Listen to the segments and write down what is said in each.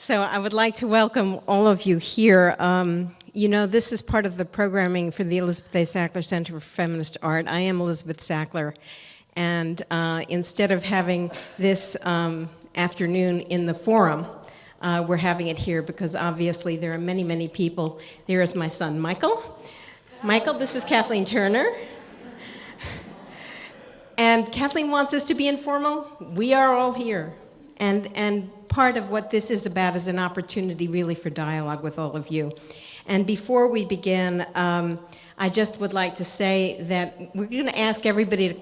So I would like to welcome all of you here. Um, you know, this is part of the programming for the Elizabeth A. Sackler Center for Feminist Art. I am Elizabeth Sackler, and uh, instead of having this um, afternoon in the forum, uh, we're having it here because obviously there are many, many people. There is my son, Michael. Michael, this is Kathleen Turner. And Kathleen wants us to be informal. We are all here. And, and part of what this is about is an opportunity really for dialogue with all of you. And before we begin, um, I just would like to say that we're going to ask everybody, to,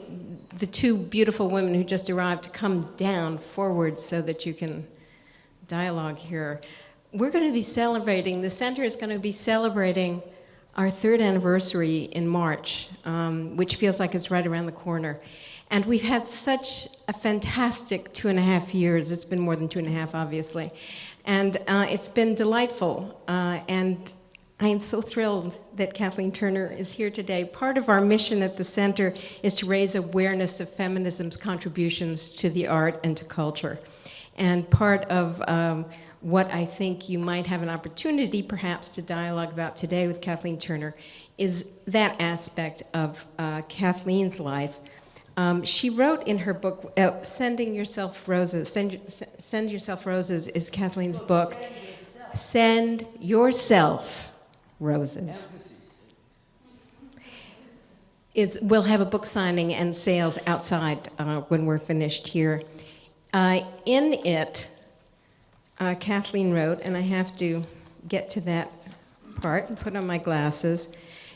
the two beautiful women who just arrived, to come down forward so that you can dialogue here. We're going to be celebrating, the center is going to be celebrating our third anniversary in March, um, which feels like it's right around the corner. And we've had such a fantastic two and a half years. It's been more than two and a half, obviously. And uh, it's been delightful. Uh, and I am so thrilled that Kathleen Turner is here today. Part of our mission at the center is to raise awareness of feminism's contributions to the art and to culture. And part of um, what I think you might have an opportunity perhaps to dialogue about today with Kathleen Turner is that aspect of uh, Kathleen's life. Um, she wrote in her book, uh, Sending Yourself Roses, Send, Send Yourself Roses is Kathleen's book. Send Yourself Roses. It's, we'll have a book signing and sales outside uh, when we're finished here. Uh, in it, uh, Kathleen wrote, and I have to get to that part and put on my glasses.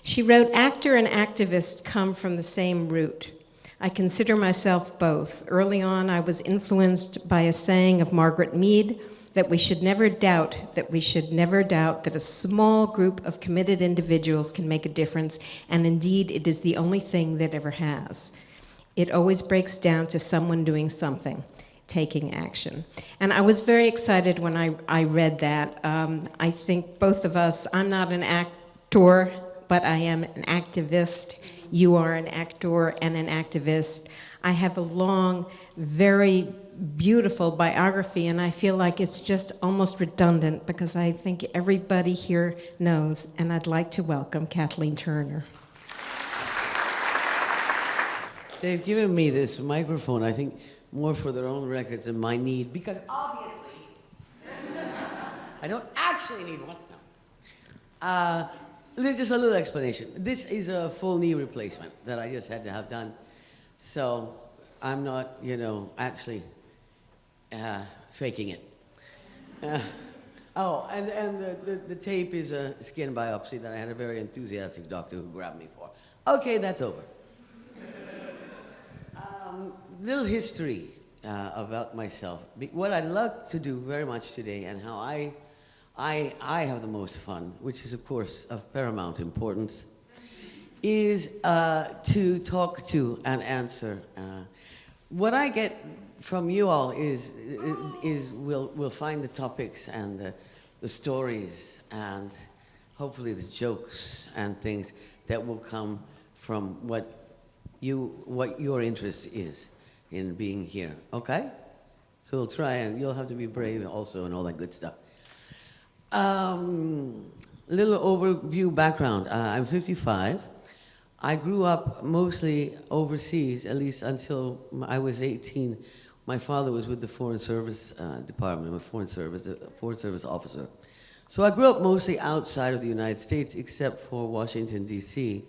She wrote, actor and activist come from the same root. I consider myself both. Early on, I was influenced by a saying of Margaret Mead that we should never doubt, that we should never doubt that a small group of committed individuals can make a difference, and indeed, it is the only thing that ever has. It always breaks down to someone doing something taking action. And I was very excited when I, I read that. Um, I think both of us, I'm not an actor, but I am an activist. You are an actor and an activist. I have a long, very beautiful biography, and I feel like it's just almost redundant because I think everybody here knows, and I'd like to welcome Kathleen Turner. They've given me this microphone. I think more for their own records than my need, because obviously, I don't actually need one. No. Uh, just a little explanation. This is a full knee replacement that I just had to have done. So I'm not, you know, actually uh, faking it. Uh, oh, and, and the, the, the, tape is a skin biopsy that I had a very enthusiastic doctor who grabbed me for. Okay, that's over. Um, little history uh, about myself. What I love to do very much today and how I, I, I have the most fun, which is of course of paramount importance, is uh, to talk to and answer. Uh, what I get from you all is, is we'll, we'll find the topics and the, the stories and hopefully the jokes and things that will come from what you, what your interest is in being here, okay? So we'll try and you'll have to be brave also and all that good stuff. Um, little overview background. Uh, I'm 55. I grew up mostly overseas, at least until I was 18. My father was with the Foreign Service uh, Department, I'm a Foreign Service, a Foreign Service officer. So I grew up mostly outside of the United States, except for Washington, D.C.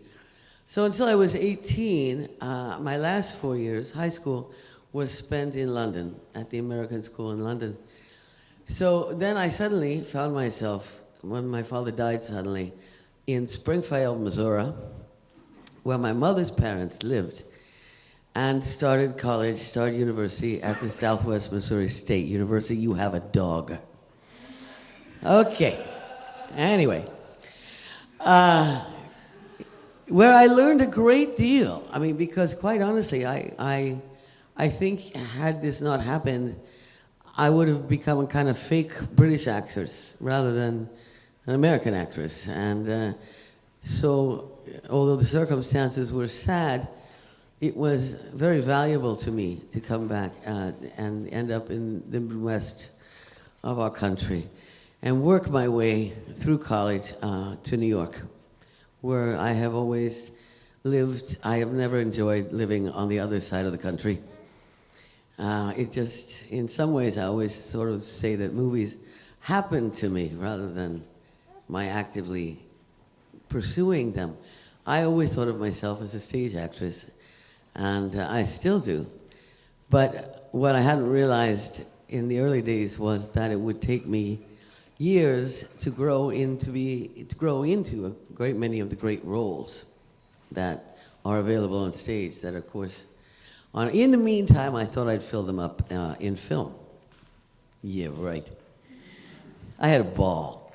So until I was 18, uh, my last four years, high school, was spent in London, at the American School in London. So then I suddenly found myself, when my father died suddenly, in Springfield, Missouri, where my mother's parents lived, and started college, started university at the Southwest Missouri State University. You have a dog. Okay. Anyway. Uh, where I learned a great deal. I mean, because quite honestly, I, I, I think had this not happened, I would have become a kind of fake British actress rather than an American actress. And uh, so, although the circumstances were sad, it was very valuable to me to come back uh, and end up in the Midwest of our country and work my way through college uh, to New York, where I have always lived. I have never enjoyed living on the other side of the country. Uh, it just, in some ways, I always sort of say that movies happen to me rather than my actively pursuing them. I always thought of myself as a stage actress, and uh, I still do. But what I hadn't realized in the early days was that it would take me years to grow into be to grow into a great many of the great roles that are available on stage. That of course, in the meantime, I thought I'd fill them up uh, in film. Yeah, right. I had a ball.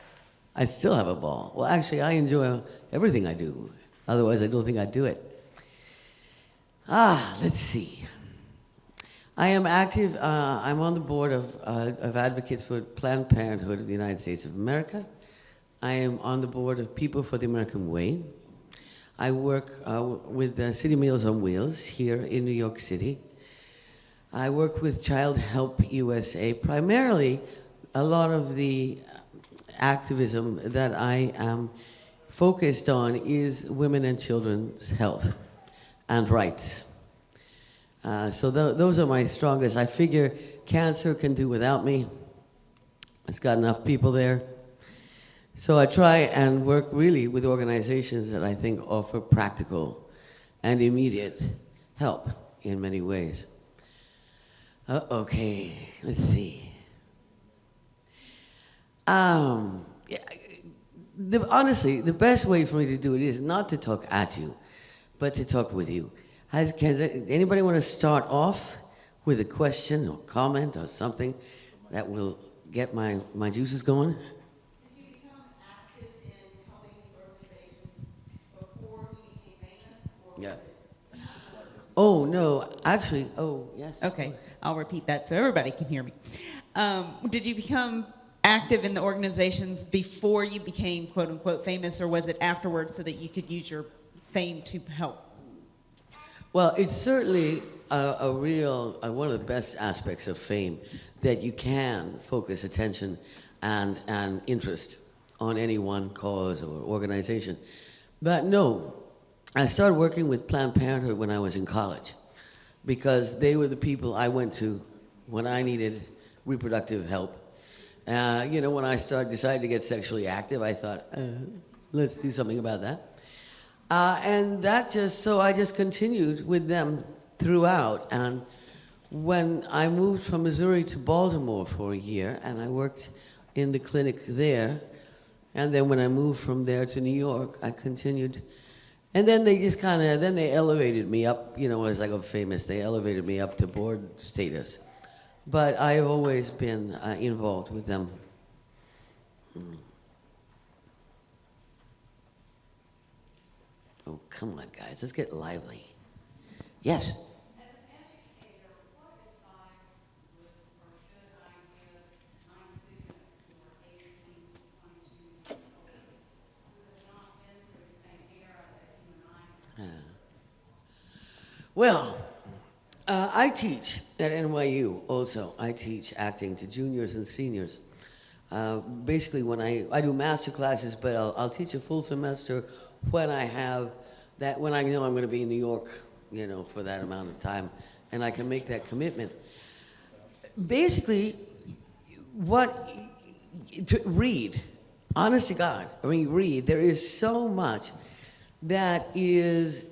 I still have a ball. Well, actually, I enjoy everything I do. Otherwise, I don't think I'd do it. Ah, let's see. I am active, uh, I'm on the board of, uh, of Advocates for Planned Parenthood of the United States of America. I am on the board of People for the American Way. I work uh, with uh, City Meals on Wheels here in New York City. I work with Childhelp USA. Primarily, a lot of the activism that I am focused on is women and children's health and rights. Uh, so th those are my strongest. I figure cancer can do without me. It's got enough people there. So I try and work really with organizations that I think offer practical and immediate help in many ways. Uh, okay, let's see. Um, yeah, the, honestly, the best way for me to do it is not to talk at you, but to talk with you. Has, can anybody want to start off with a question or comment or something that will get my, my juices going? Did you become active in helping the organizations before you became famous? or Yeah. was it- Oh, no, actually, oh, yes. of Okay, course. I'll repeat that so everybody can hear me. Um, did you become active in the organizations before you became quote unquote famous, or was it afterwards so that you could use your fame to help? Well, it's certainly a, a real, uh, one of the best aspects of fame that you can focus attention and, and interest on any one cause or organization. But no, I started working with Planned Parenthood when I was in college because they were the people I went to when I needed reproductive help. Uh, you know, when I started, decided to get sexually active, I thought, uh, let's do something about that. Uh, and that just, so I just continued with them throughout. And when I moved from Missouri to Baltimore for a year, and I worked in the clinic there, and then when I moved from there to New York, I continued. And then they just kind of, then they elevated me up, you know, as I got famous, they elevated me up to board status. But I have always been uh, involved with them. Oh, come on, guys, let's get lively. Yes? As an educator, what advice would or should I give my students who are 18 to 22 years old who have not been through the same era that you and I have? Well, uh, I teach at NYU also. I teach acting to juniors and seniors. Uh, basically, when I, I do master classes, but I'll, I'll teach a full semester when I have that, when I know I'm going to be in New York, you know, for that amount of time, and I can make that commitment. Basically, what to read, honest to God, I mean, read. There is so much that is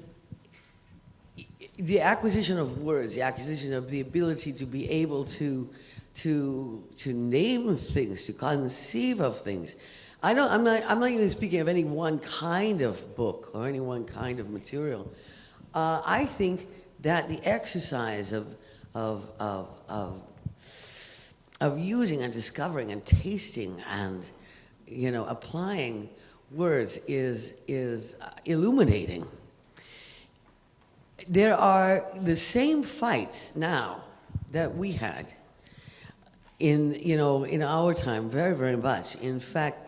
the acquisition of words, the acquisition of the ability to be able to, to, to name things, to conceive of things. I don't, I'm, not, I'm not even speaking of any one kind of book or any one kind of material. Uh, I think that the exercise of, of, of, of, of using and discovering and tasting and you know, applying words is, is uh, illuminating there are the same fights now that we had in you know in our time very very much in fact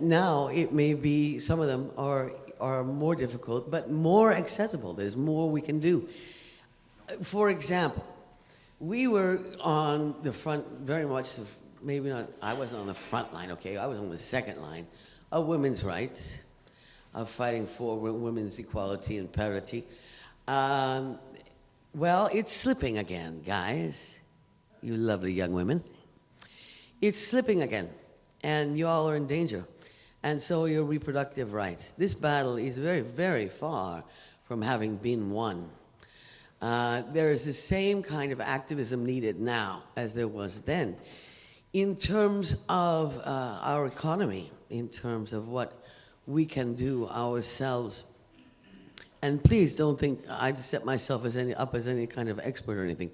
now it may be some of them are are more difficult but more accessible there's more we can do for example we were on the front very much of maybe not, I wasn't on the front line, okay? I was on the second line of women's rights, of fighting for women's equality and parity. Um, well, it's slipping again, guys. You lovely young women. It's slipping again, and you all are in danger. And so are your reproductive rights. This battle is very, very far from having been won. Uh, there is the same kind of activism needed now as there was then in terms of uh, our economy, in terms of what we can do ourselves. And please don't think I set myself as any, up as any kind of expert or anything.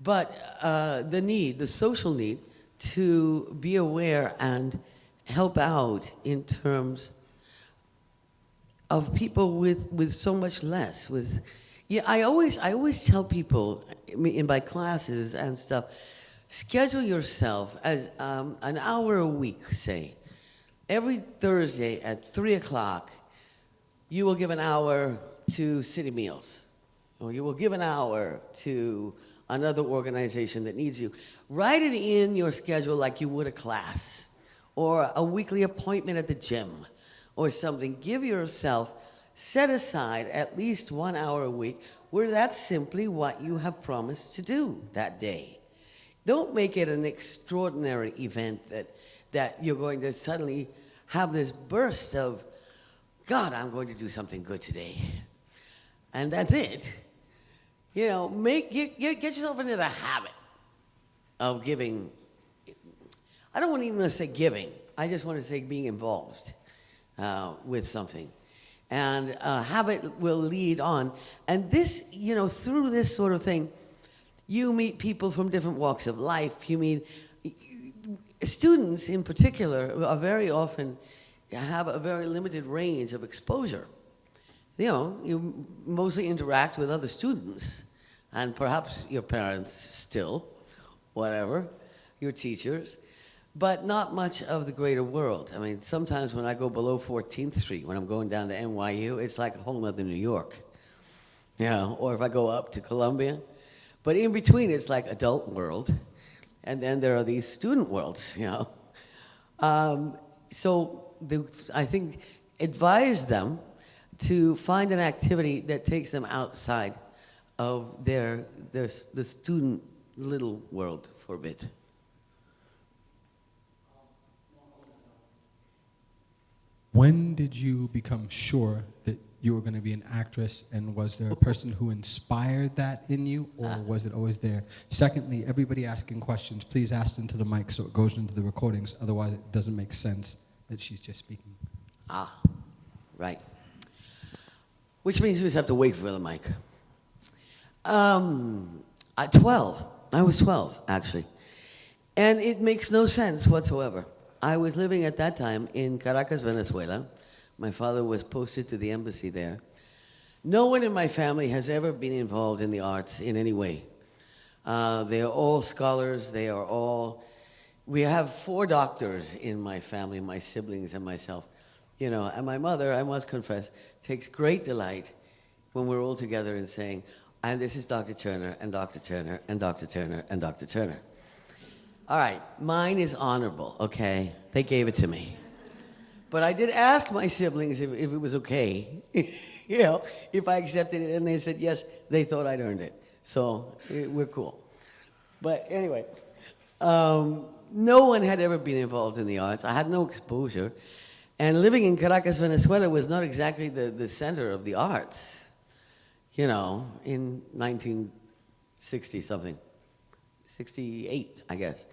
But uh, the need, the social need, to be aware and help out in terms of people with, with so much less. With, yeah, I always, I always tell people in my classes and stuff, schedule yourself as um, an hour a week, say. Every Thursday at 3 o'clock, you will give an hour to City Meals, or you will give an hour to another organization that needs you. Write it in your schedule like you would a class, or a weekly appointment at the gym, or something. Give yourself, set aside at least one hour a week where that's simply what you have promised to do that day. Don't make it an extraordinary event that, that you're going to suddenly have this burst of, God, I'm going to do something good today. And that's it. You know, make, get, get, get yourself into the habit of giving. I don't want to even to say giving. I just want to say being involved uh, with something. And uh, habit will lead on. And this, you know, through this sort of thing, you meet people from different walks of life. You meet students in particular are very often have a very limited range of exposure. You know, you mostly interact with other students and perhaps your parents still, whatever, your teachers, but not much of the greater world. I mean, sometimes when I go below 14th Street, when I'm going down to NYU, it's like a whole other New York. Yeah, or if I go up to Columbia. But in between, it's like adult world, and then there are these student worlds, you know. Um, so the, I think advise them to find an activity that takes them outside of their, their the student little world for a bit. When did you become sure that you were going to be an actress, and was there a person who inspired that in you, or uh. was it always there? Secondly, everybody asking questions, please ask into the mic so it goes into the recordings. Otherwise, it doesn't make sense that she's just speaking. Ah, right. Which means we just have to wait for the mic. Um, at 12, I was 12 actually, and it makes no sense whatsoever. I was living at that time in Caracas, Venezuela. My father was posted to the embassy there. No one in my family has ever been involved in the arts in any way. Uh, they are all scholars. They are all. We have four doctors in my family, my siblings and myself. You know, and my mother, I must confess, takes great delight when we're all together in saying, and this is Dr. Turner, and Dr. Turner, and Dr. Turner, and Dr. Turner. All right, mine is honorable, okay? They gave it to me. But I did ask my siblings if, if it was okay, you know, if I accepted it, and they said yes, they thought I'd earned it. So eh, we're cool. But anyway, um, no one had ever been involved in the arts. I had no exposure. And living in Caracas, Venezuela was not exactly the, the center of the arts, you know, in 1960 something, 68, I guess.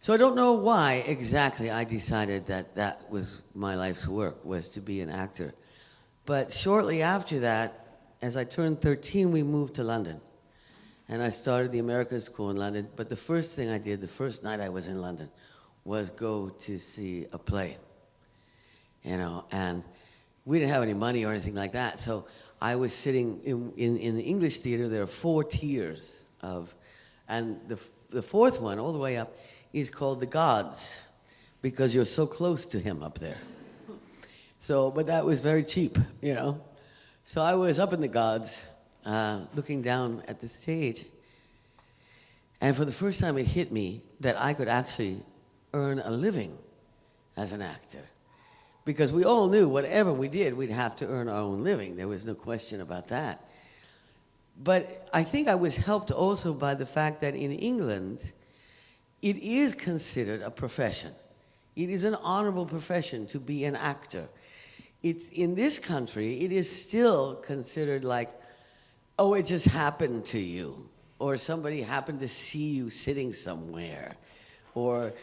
So I don't know why exactly I decided that that was my life's work, was to be an actor. But shortly after that, as I turned 13, we moved to London. And I started the American School in London. But the first thing I did, the first night I was in London, was go to see a play. You know, and we didn't have any money or anything like that. So I was sitting in, in, in the English theater. There are four tiers of, and the, the fourth one, all the way up, is called the Gods, because you're so close to him up there. So, but that was very cheap, you know. So I was up in the Gods, uh, looking down at the stage, And for the first time, it hit me that I could actually earn a living as an actor. Because we all knew whatever we did, we'd have to earn our own living. There was no question about that. But I think I was helped also by the fact that in England, it is considered a profession. It is an honorable profession to be an actor. It's, in this country, it is still considered like, oh, it just happened to you, or somebody happened to see you sitting somewhere, or,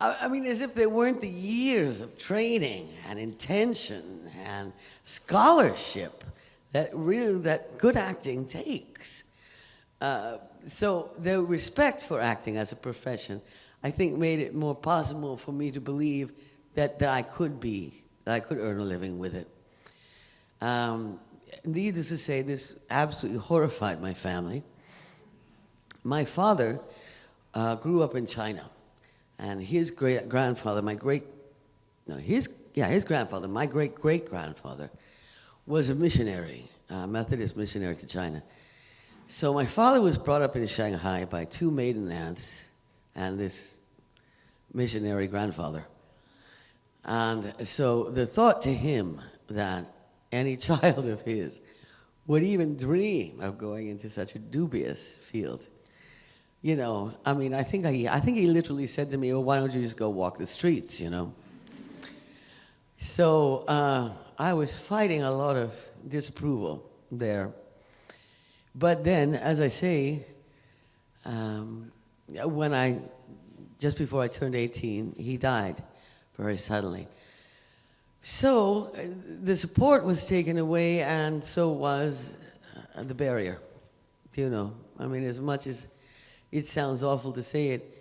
I, I mean, as if there weren't the years of training and intention and scholarship that really that good acting takes. Uh, so the respect for acting as a profession, I think, made it more possible for me to believe that, that I could be, that I could earn a living with it. Um, needless to say, this absolutely horrified my family. My father uh, grew up in China, and his great grandfather, my great, no, his, yeah, his grandfather, my great great grandfather, was a missionary, a Methodist missionary to China. So my father was brought up in Shanghai by two maiden aunts and this missionary grandfather. And so the thought to him that any child of his would even dream of going into such a dubious field. You know, I mean, I think I, I think he literally said to me, "Oh, why don't you just go walk the streets?" You know. So uh, I was fighting a lot of disapproval there. But then, as I say, um, when I, just before I turned 18, he died very suddenly. So uh, the support was taken away, and so was uh, the barrier. You know, I mean, as much as it sounds awful to say it,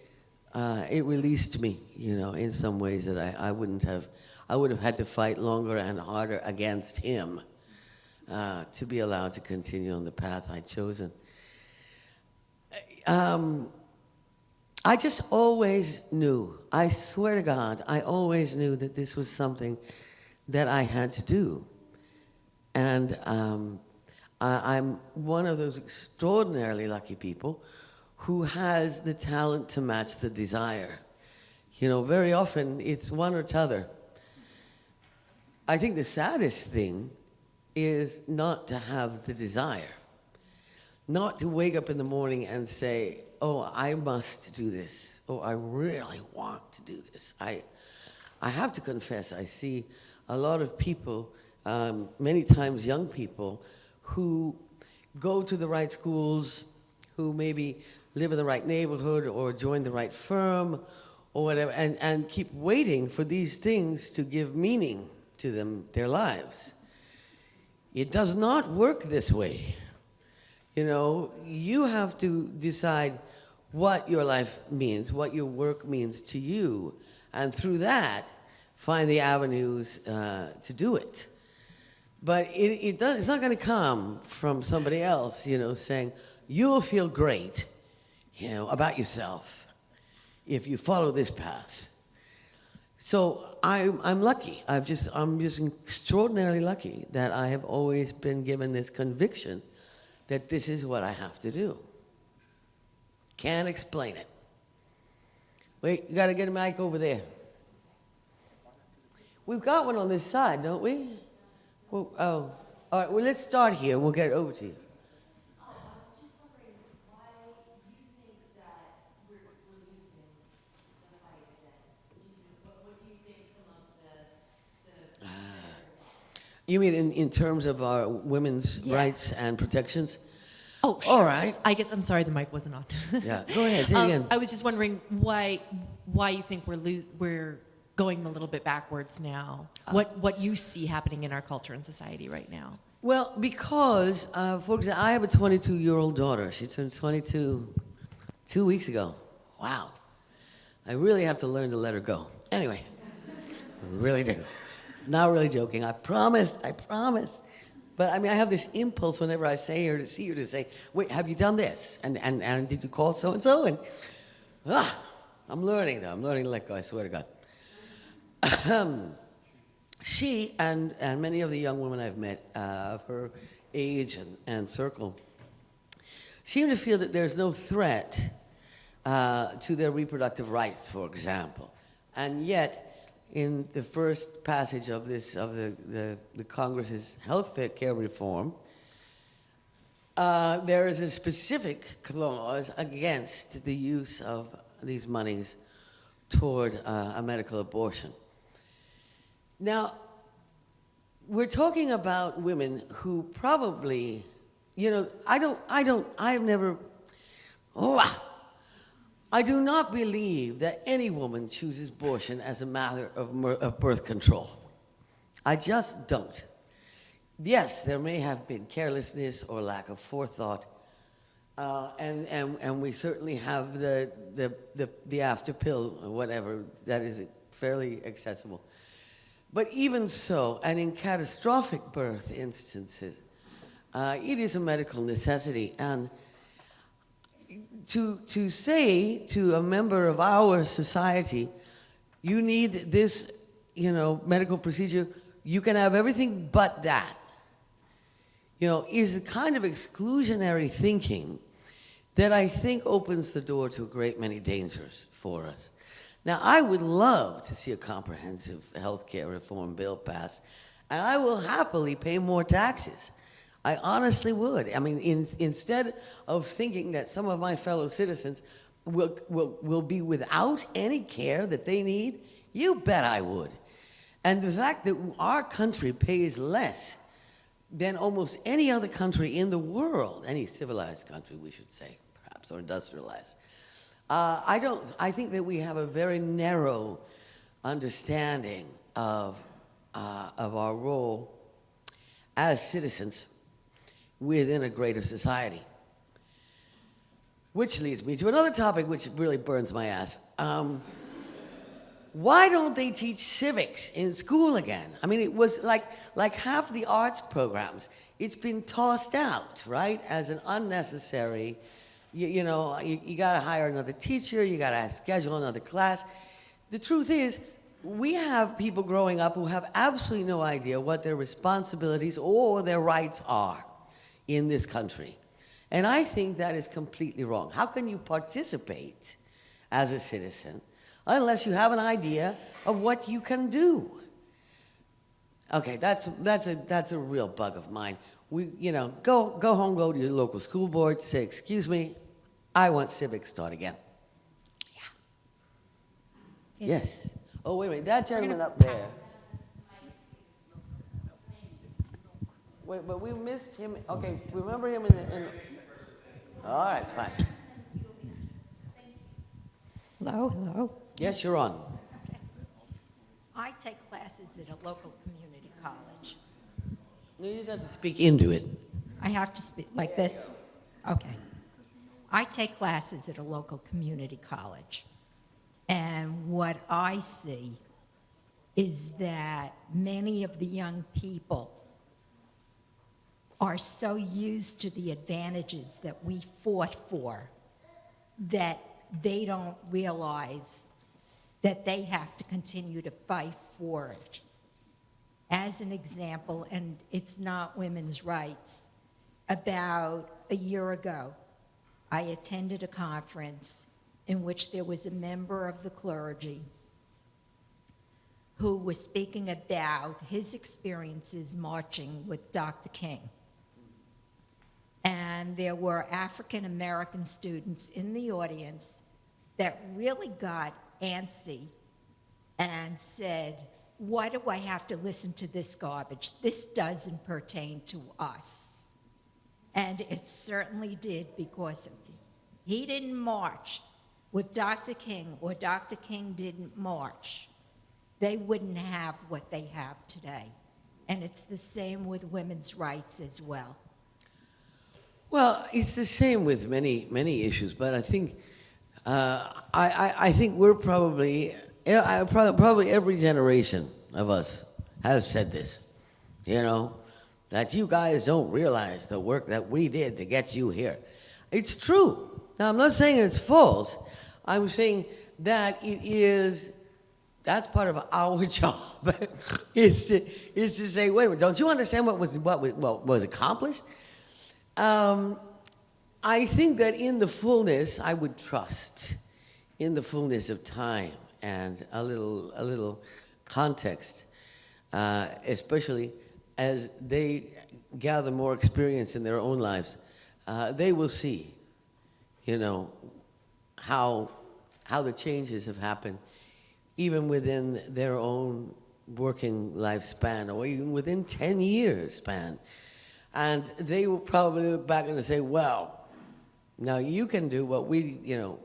uh, it released me, you know, in some ways that I, I wouldn't have, I would have had to fight longer and harder against him uh, to be allowed to continue on the path I'd chosen. Um, I just always knew, I swear to God, I always knew that this was something that I had to do. And um, I, I'm one of those extraordinarily lucky people who has the talent to match the desire. You know, very often it's one or t'other. I think the saddest thing is not to have the desire, not to wake up in the morning and say, oh, I must do this. Oh, I really want to do this. I, I have to confess, I see a lot of people, um, many times young people, who go to the right schools, who maybe live in the right neighborhood or join the right firm or whatever, and, and keep waiting for these things to give meaning to them, their lives. It does not work this way. You know, you have to decide what your life means, what your work means to you, and through that, find the avenues uh, to do it. But it, it does, it's not going to come from somebody else, you know, saying, you'll feel great, you know, about yourself if you follow this path. So I'm, I'm lucky. I've just, I'm just extraordinarily lucky that I have always been given this conviction that this is what I have to do. Can't explain it. Wait, you got to get a mic over there. We've got one on this side, don't we? Well, oh, all right. Well, let's start here. We'll get it over to you. You mean in, in terms of our women's Yeah. rights and protections? Oh, sure. All right. I guess I'm sorry the mic wasn't on. Yeah, go ahead, say it Um, again. I was just wondering why why you think we're we're going a little bit backwards now. Uh, what what you see happening in our culture and society right now? Well, because, uh, for example, I have a 22 year old daughter. She turned 22 two weeks ago. Wow. I really have to learn to let her go. Anyway, I really do. Not really joking. I promise. I promise. But I mean, I have this impulse whenever I say her to see her to say, "Wait, have you done this? And and and did you call so and so?" And ah, I'm learning though. I'm learning to let go. I swear to God. She and, and many of the young women I've met uh, of her age and, and circle seem to feel that there's no threat uh, to their reproductive rights, for example. And yet, in the first passage of this, of the, the, the Congress's health care reform, uh, there is a specific clause against the use of these monies toward uh, a medical abortion. Now, we're talking about women who probably, you know, I don't, I don't, I've never, oh, I do not believe that any woman chooses abortion as a matter of, of birth control. I just don't. Yes, there may have been carelessness or lack of forethought, uh, and, and, and we certainly have the, the, the, the after pill or whatever that is fairly accessible. But even so, and in catastrophic birth instances, uh, it is a medical necessity. And to, to say to a member of our society, you need this, you know, medical procedure, you can have everything but that, you know, is a kind of exclusionary thinking that I think opens the door to a great many dangers for us. Now, I would love to see a comprehensive health care reform bill passed, and I will happily pay more taxes. I honestly would. I mean, in, instead of thinking that some of my fellow citizens will, will, will be without any care that they need, you bet I would. And the fact that our country pays less than almost any other country in the world, any civilized country, we should say, perhaps, or industrialized, uh, I don't. I think that we have a very narrow understanding of uh, of our role as citizens within a greater society. Which leads me to another topic which really burns my ass. Um, why don't they teach civics in school again? I mean, it was like like half the arts programs. It's been tossed out, right, as an unnecessary you, you know, you, you got to hire another teacher, you got to schedule another class. The truth is, we have people growing up who have absolutely no idea what their responsibilities or their rights are in this country. And I think that is completely wrong. How can you participate as a citizen unless you have an idea of what you can do? Okay, that's, that's, a, that's a real bug of mine. We, you know, go, go home, go to your local school board, say, excuse me, I want civics taught again. Yeah. Yes. Oh, wait a minute, that gentleman up there. Wait, but we missed him, okay, remember him in the, in the, all right, fine. Hello, hello. Yes, you're on. I take classes at a local community college. No, you just have to speak into it. I have to speak like this? Okay. I take classes at a local community college. And what I see is that many of the young people are so used to the advantages that we fought for that they don't realize that they have to continue to fight for it. As an example, and it's not women's rights, about a year ago, I attended a conference in which there was a member of the clergy who was speaking about his experiences marching with Dr. King. And there were African American students in the audience that really got antsy and said, Why do I have to listen to this garbage? This doesn't pertain to us. And it certainly did because of he didn't march with Dr. King or Dr. King didn't march. They wouldn't have what they have today. And it's the same with women's rights as well. Well, it's the same with many, many issues, but I think, uh, I, I, I think we're probably, I, probably every generation of us has said this, you know, that you guys don't realize the work that we did to get you here. It's true. Now, I'm not saying it's false. I'm saying that it is, that's part of our job, is, to, is to say, wait a minute, don't you understand what was, what was, what was accomplished? Um, I think that in the fullness, I would trust, in the fullness of time and a little, a little context, uh, especially as they gather more experience in their own lives, uh, they will see, you know, how, how the changes have happened, even within their own working lifespan, or even within 10 years span. And they will probably look back and say, well, now you can do what we, you know,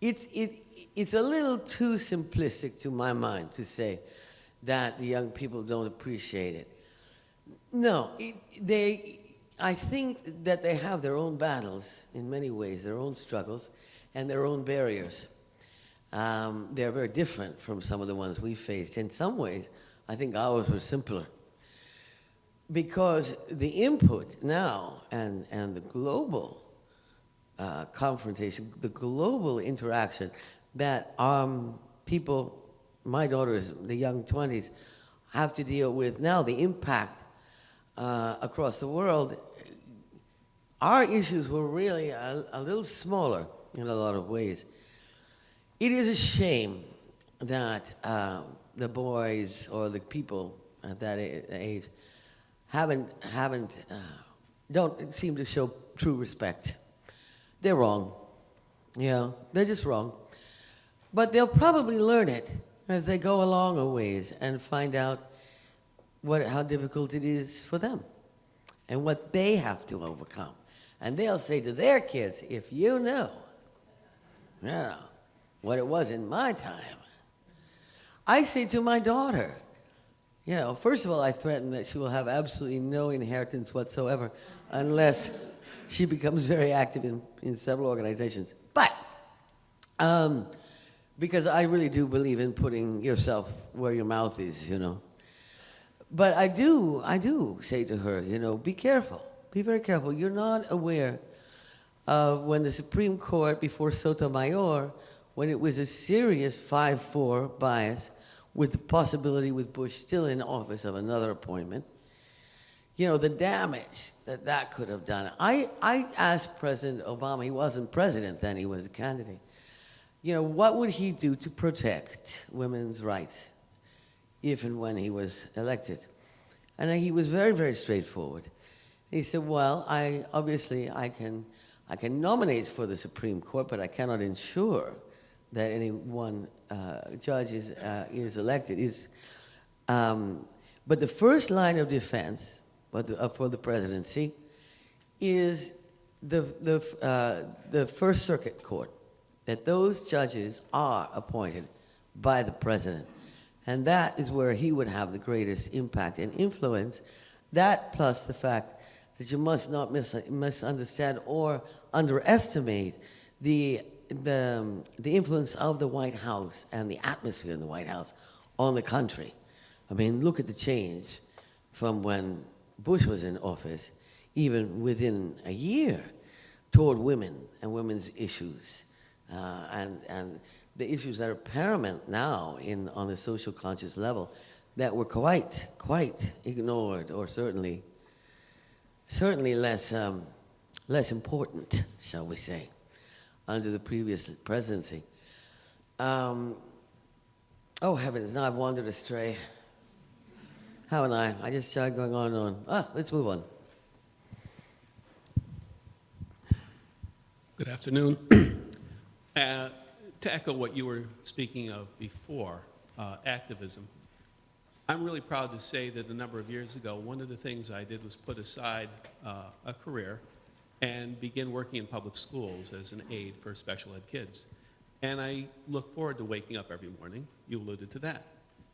it's, it, it's a little too simplistic to my mind to say that the young people don't appreciate it. No, it, they, I think that they have their own battles in many ways, their own struggles and their own barriers. Um, they're very different from some of the ones we faced. In some ways, I think ours were simpler because the input now and, and the global uh, confrontation, the global interaction that um, people, my daughters, the young 20s, have to deal with now, the impact uh, across the world, our issues were really a, a little smaller in a lot of ways. It is a shame that um, the boys or the people at that age haven't, haven't, uh, don't seem to show true respect. They're wrong. Yeah, they're just wrong. But they'll probably learn it as they go along a ways and find out what, how difficult it is for them and what they have to overcome. And they'll say to their kids, if you knew, you know, what it was in my time. I say to my daughter, you know, first of all, I threaten that she will have absolutely no inheritance whatsoever unless she becomes very active in, in several organizations. But, um, because I really do believe in putting yourself where your mouth is, you know. But I do, I do say to her, you know, be careful. Be very careful. You're not aware of when the Supreme Court, before Sotomayor, when it was a serious 5-4 bias, with the possibility with Bush still in office of another appointment, you know, the damage that that could have done. I, I asked President Obama, he wasn't president then, he was a candidate, you know, what would he do to protect women's rights if and when he was elected? And he was very, very straightforward. He said, well, I, obviously, I can, I can nominate for the Supreme Court, but I cannot ensure that any one uh, judge is, uh, is elected. Is, um, but the first line of defense but the, uh, for the presidency is the, the, uh, the First Circuit Court, that those judges are appointed by the president. And that is where he would have the greatest impact and influence. That plus the fact that you must not mis misunderstand or underestimate the, the, um, the influence of the White House and the atmosphere in the White House on the country. I mean, look at the change from when Bush was in office, even within a year, toward women and women's issues. Uh, and, and the issues that are paramount now in, on the social conscious level that were quite, quite ignored or certainly, certainly less, um, less important, shall we say, under the previous presidency. Um, oh heavens, now I've wandered astray. Haven't I? I just started going on and on. Ah, let's move on. Good afternoon. uh, to echo what you were speaking of before, uh, activism, I'm really proud to say that a number of years ago, one of the things I did was put aside uh, a career and begin working in public schools as an aide for special ed kids. And I look forward to waking up every morning. You alluded to that.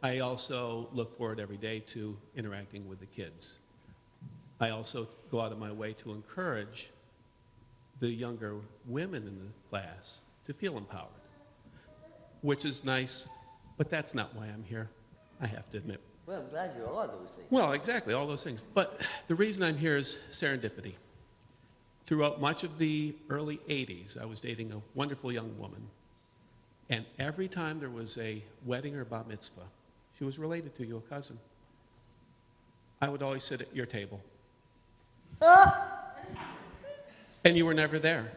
I also look forward every day to interacting with the kids. I also go out of my way to encourage the younger women in the class to feel empowered, which is nice, but that's not why I'm here, I have to admit. Well, I'm glad you are those things. Well, exactly, all those things. But the reason I'm here is serendipity. Throughout much of the early 80s, I was dating a wonderful young woman. And every time there was a wedding or bar mitzvah, she was related to you, a cousin. I would always sit at your table. And you were never there.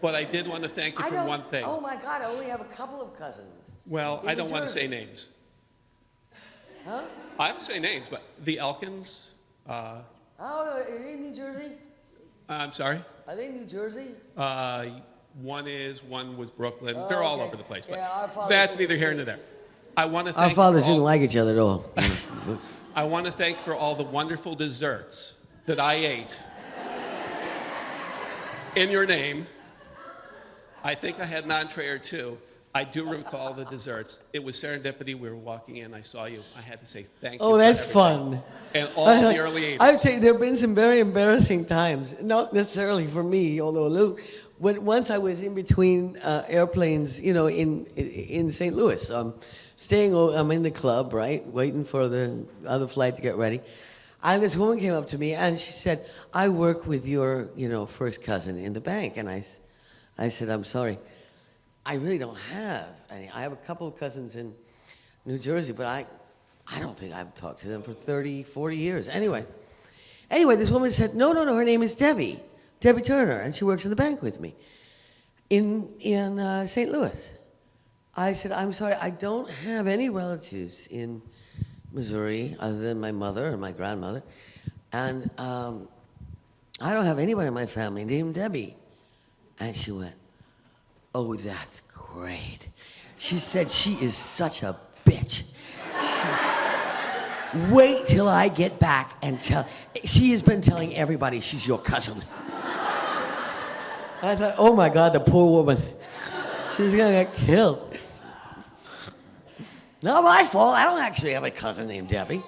But I did want to thank you I for one thing. oh my God, I only have a couple of cousins. Well, in I don't want to say names. Huh? I'll say names, but the Elkins, uh, Oh, are they in New Jersey? I'm sorry, Are they in New Jersey? uh, one is, one was Brooklyn. Oh, They're all okay. over the place, but Yeah, our fathers that's neither here nor there. I want to Our fathers all, didn't like each other at all. I want to thank for all the wonderful desserts that I ate in your name. I think I had an entree or two. I do recall the desserts. It was serendipity. We were walking in. I saw you. I had to say thank you. Oh, that's everything. fun. And all I- the early 80s. I would say there have been some very embarrassing times, not necessarily for me, although when once I was in between uh, airplanes, you know, in in St. Louis, um, staying. I'm in the club, right, waiting for the other flight to get ready, and this woman came up to me and she said, "I work with your, you know, first cousin in the bank," and I, I said, "I'm sorry, I really don't have any. I have a couple of cousins in New Jersey, but I, I don't think I've talked to them for 30, 40 years. Anyway, anyway, this woman said, no, no, no, her name is Debbie, Debbie Turner, and she works in the bank with me in, in uh, St. Louis. I said, I'm sorry, I don't have any relatives in Missouri other than my mother and my grandmother. And um, I don't have anybody in my family named Debbie. And she went, Oh, that's great. She said, She is such a bitch. She- Wait till I get back and tell. She has been telling everybody she's your cousin. I thought, Oh my God, the poor woman. She's gonna get killed. Not my fault. I don't actually have a cousin named Debbie.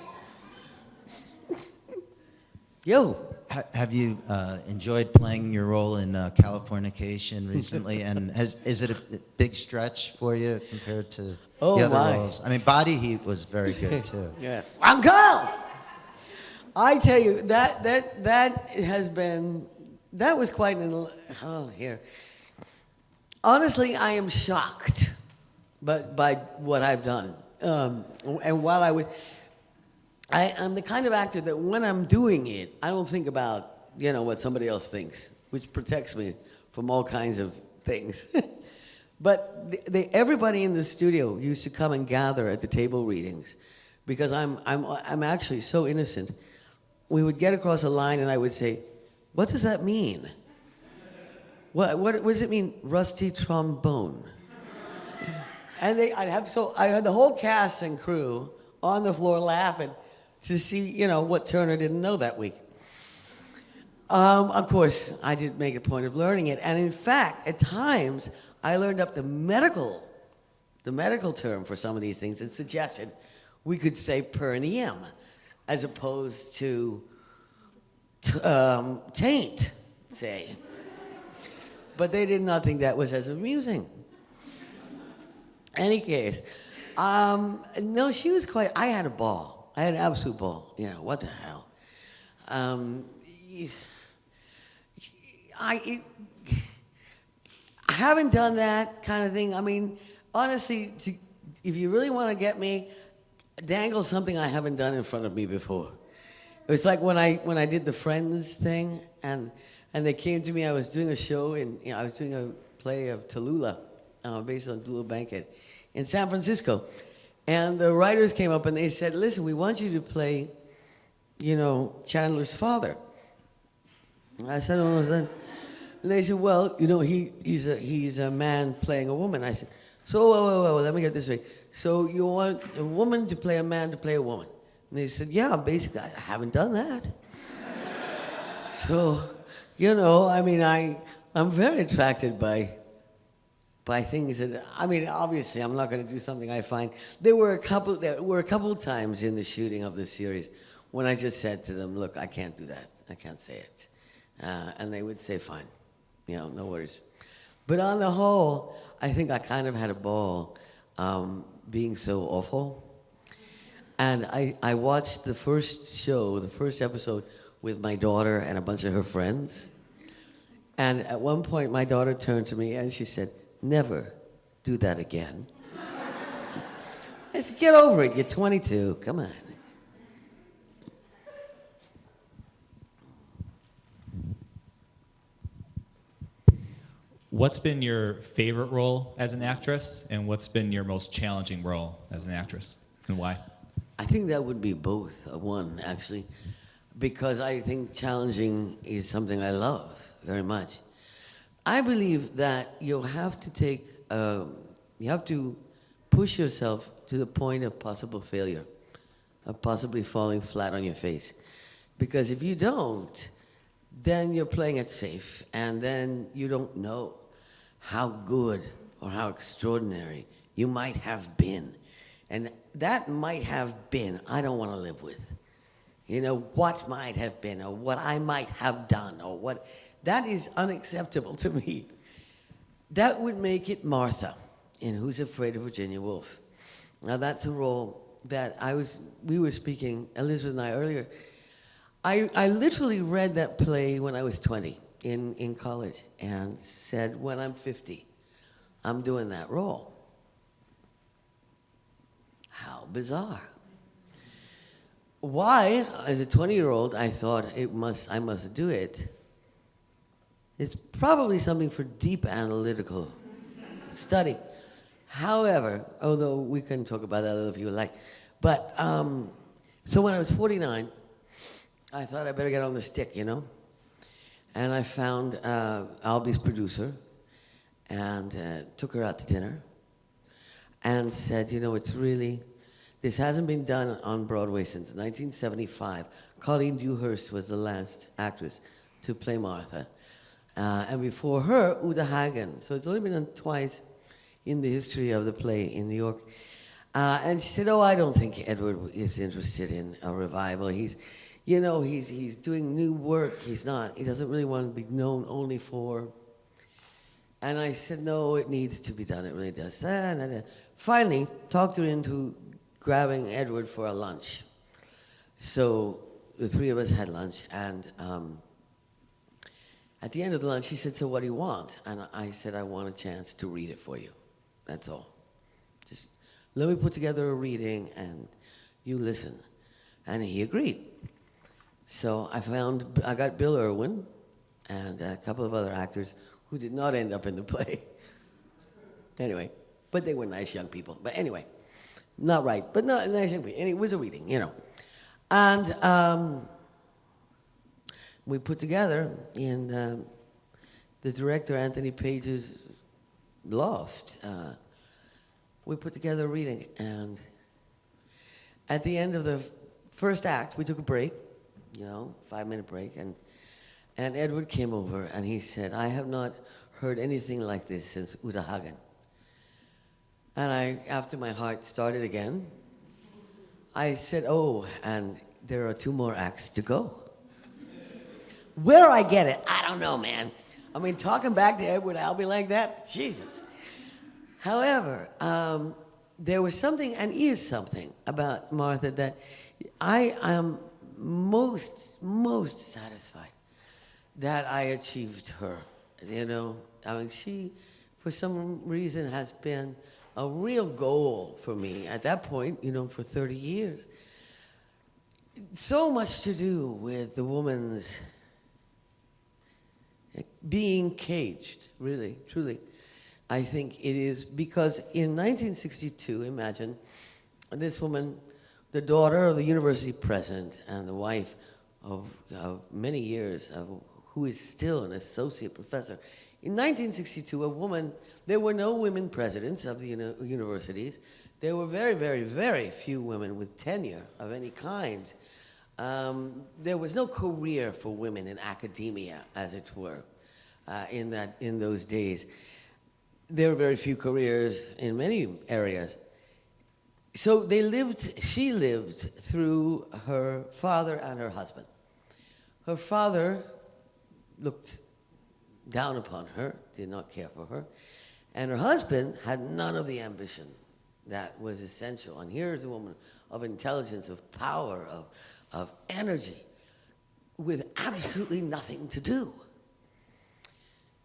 Yo. Ha- Have you uh, enjoyed playing your role in uh, Californication recently? and has, is it a big stretch for you compared to Oh, the other my. roles? I mean, Body Heat was very good too. Yeah. Uncle! I tell you, that, that, that has been, that was quite an, oh, here. Honestly, I am shocked but by what I've done. Um, and while I was, I, I'm the kind of actor that when I'm doing it, I don't think about, you know, what somebody else thinks, which protects me from all kinds of things. but everybody in the studio used to come and gather at the table readings because I'm, I'm, I'm actually so innocent. We would get across a line and I would say, what does that mean? What, what, what does it mean, rusty trombone? And they, I'd have so I had the whole cast and crew on the floor laughing to see, you know, what Turner didn't know that week. Um, of course, I did make a point of learning it, and in fact, at times I learned up the medical, the medical term for some of these things, and suggested we could say perineum, as opposed to um, taint, say. But they did not think that was as amusing. Any case, um, no, she was quite. I had a ball. I had absolute ball. You know what the hell? Um, I, it, I haven't done that kind of thing. I mean, honestly, to, if you really want to get me, dangle something I haven't done in front of me before. It was like when I when I did the Friends thing, and and they came to me. I was doing a show, and you know, I was doing a play of Tallulah, uh, based on Tallulah Bankhead, in San Francisco, and the writers came up and they said, "Listen, we want you to play, you know, Chandler's father." And I said, "Oh, what's that?" And they said, "Well, you know, he he's a he's a man playing a woman." I said, "So, whoa, whoa, whoa, let me get this straight. So you want a woman to play a man to play a woman?" And they said, "Yeah, basically, I haven't done that." so, you know, I mean, I I'm very attracted by by things that I mean, obviously, I'm not going to do something I find. There were a couple there were a couple times in the shooting of this series when I just said to them, "Look, I can't do that. I can't say it," uh, and they would say, "Fine, you know, no worries." But on the whole, I think I kind of had a ball um, being so awful. And I, I watched the first show, the first episode, with my daughter and a bunch of her friends. And at one point, my daughter turned to me and she said, Never do that again. I said, Get over it. You're 22. Come on. what's been your favorite role as an actress, and what's been your most challenging role as an actress, and why? I think that would be both, uh, one actually, because I think challenging is something I love very much. I believe that you have to take, um, you have to push yourself to the point of possible failure, of possibly falling flat on your face. Because if you don't, then you're playing it safe, and then you don't know how good or how extraordinary you might have been. And that might have been, I don't want to live with. You know, what might have been, or what I might have done, or what, that is unacceptable to me. That would make it Martha in Who's Afraid of Virginia Woolf. Now, that's a role that I was, we were speaking, Elizabeth and I earlier. I, I literally read that play when I was 20 in, in college and said, when I'm 50, I'm doing that role. How bizarre. Why, as a 20 year old, I thought it must, I must do it. It's probably something for deep analytical study. However, although we can talk about that if you would like, but um, so when I was 49, I thought I better get on the stick, you know? And I found uh, Albee's producer and uh, took her out to dinner and said, you know, it's really, this hasn't been done on Broadway since 1975. Colleen Dewhurst was the last actress to play Martha. Uh, and before her, Uta Hagen. So it's only been done twice in the history of the play in New York. Uh, and she said, oh, I don't think Edward is interested in a revival. He's, you know, he's, he's doing new work. He's not, he doesn't really want to be known only for. And I said, no, it needs to be done. It really does. Finally, talked her into grabbing Edward for a lunch. So the three of us had lunch, and um, at the end of the lunch, he said, so what do you want? And I said, I want a chance to read it for you. That's all. Just let me put together a reading, and you listen. And he agreed. So I found, I got Bill Irwin and a couple of other actors who did not end up in the play. anyway, but they were nice young people. But anyway, not right, but not young. And it was a reading, you know. And um, we put together in um, the director Anthony Page's loft. Uh, we put together a reading, and at the end of the first act, we took a break, you know, five minute break, and and Edward came over and he said, I have not heard anything like this since Uta Hagen. And I, after my heart started again, I said, oh, and there are two more acts to go. Where I get it, I don't know, man. I mean, talking back to Edward Albee like that, Jesus. However, um, there was something, and is something, about Martha that I am most, most satisfied that I achieved her. You know, I mean, she, for some reason, has been a real goal for me at that point, you know, for 30 years. So much to do with the woman's being caged, really, truly. I think it is because in 1962, imagine, this woman, the daughter of the university president and the wife of, of many years, of, who is still an associate professor. In 1962, a woman, there were no women presidents of the uni universities. There were very, very, very few women with tenure of any kind. Um, there was no career for women in academia, as it were, uh, in, that, in those days. There were very few careers in many areas. So they lived, she lived through her father and her husband. Her father looked down upon her, did not care for her. And her husband had none of the ambition that was essential. And here's a woman of intelligence, of power, of, of energy, with absolutely nothing to do.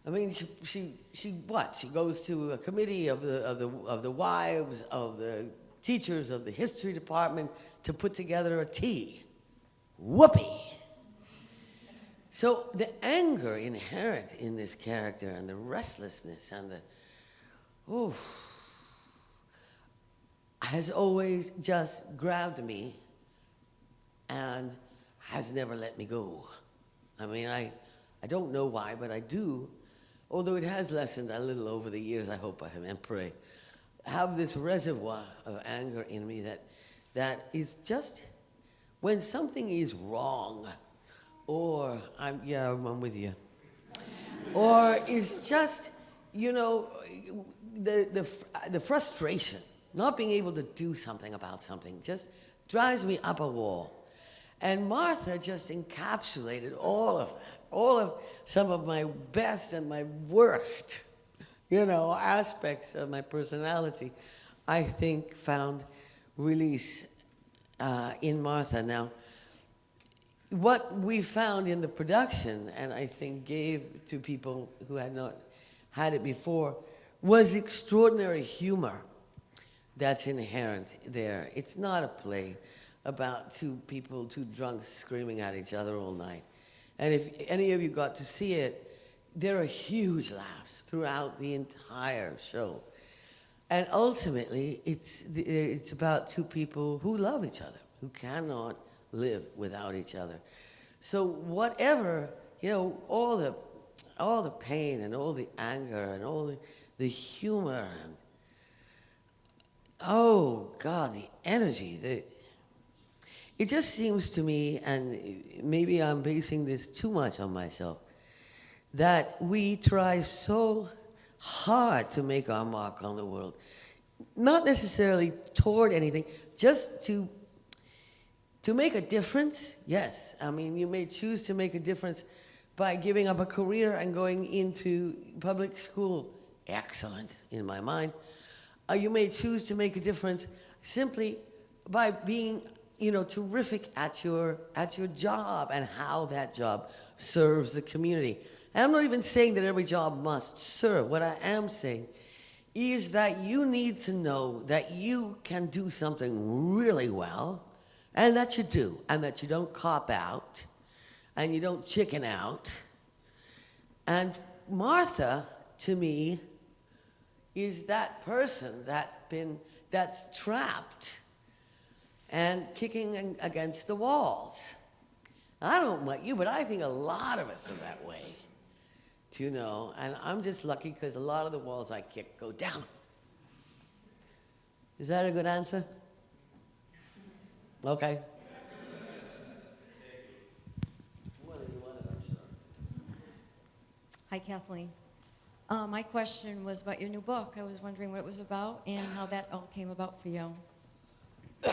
I mean, she, she, she, what? She goes to a committee of the, of, the, of the wives, of the teachers, of the history department to put together a tea. Whoopee. So the anger inherent in this character and the restlessness and the, oh, has always just grabbed me and has never let me go. I mean, I, I don't know why, but I do, although it has lessened a little over the years, I hope I have and pray, have this reservoir of anger in me that, that is just, when something is wrong, or I'm, yeah, I'm with you, or it's just, you know, the, the, the frustration, not being able to do something about something, just drives me up a wall. And Martha just encapsulated all of that, all of some of my best and my worst, you know, aspects of my personality, I think found release uh, in Martha. Now, what we found in the production, and I think gave to people who had not had it before, was extraordinary humor that's inherent there. It's not a play about two people, two drunks screaming at each other all night. And if any of you got to see it, there are huge laughs throughout the entire show. And ultimately, it's, it's about two people who love each other, who cannot live without each other. So whatever, you know, all the, all the pain and all the anger and all the, the humor and, oh God, the energy, the, it just seems to me, and maybe I'm basing this too much on myself, that we try so hard to make our mark on the world. Not necessarily toward anything, just to to make a difference, yes. I mean, you may choose to make a difference by giving up a career and going into public school. Excellent, in my mind. Uh, you may choose to make a difference simply by being, you know, terrific at your at your job and how that job serves the community. And I'm not even saying that every job must serve. What I am saying is that you need to know that you can do something really well, and that you do, and that you don't cop out, and you don't chicken out. And Martha, to me, is that person that's been that's trapped and kicking against the walls. I don't know about you, but I think a lot of us are that way. You know? And I'm just lucky because a lot of the walls I kick go down. Is that a good answer? Okay. Hi, Kathleen. Uh, my question was about your new book. I was wondering what it was about and how that all came about for you.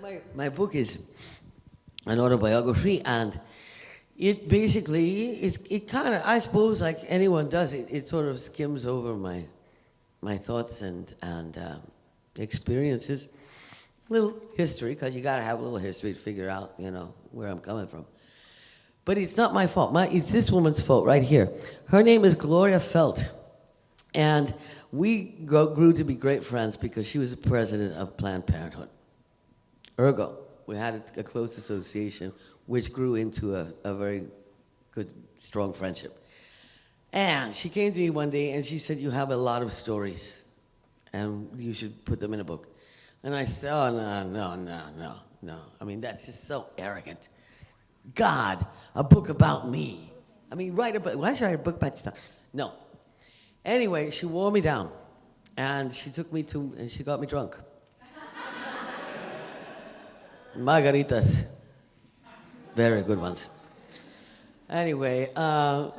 My, my book is an autobiography, and it basically is it kind of I suppose like anyone does it, it sort of skims over my my thoughts and and um, experiences, little history because you got to have a little history to figure out you know where I'm coming from. But it's not my fault. My, it's this woman's fault right here. Her name is Gloria Feldt. And we grew to be great friends because she was the president of Planned Parenthood. Ergo, we had a, a close association, which grew into a, a very good, strong friendship. And she came to me one day and she said, You have a lot of stories, and you should put them in a book. And I said, Oh, no, no, no, no, no. I mean, that's just so arrogant. God, a book about me. I mean, write a book. Why should I write a book about stuff? No. Anyway, she wore me down, and she took me to, and she got me drunk. Margaritas, very good ones. Anyway, uh,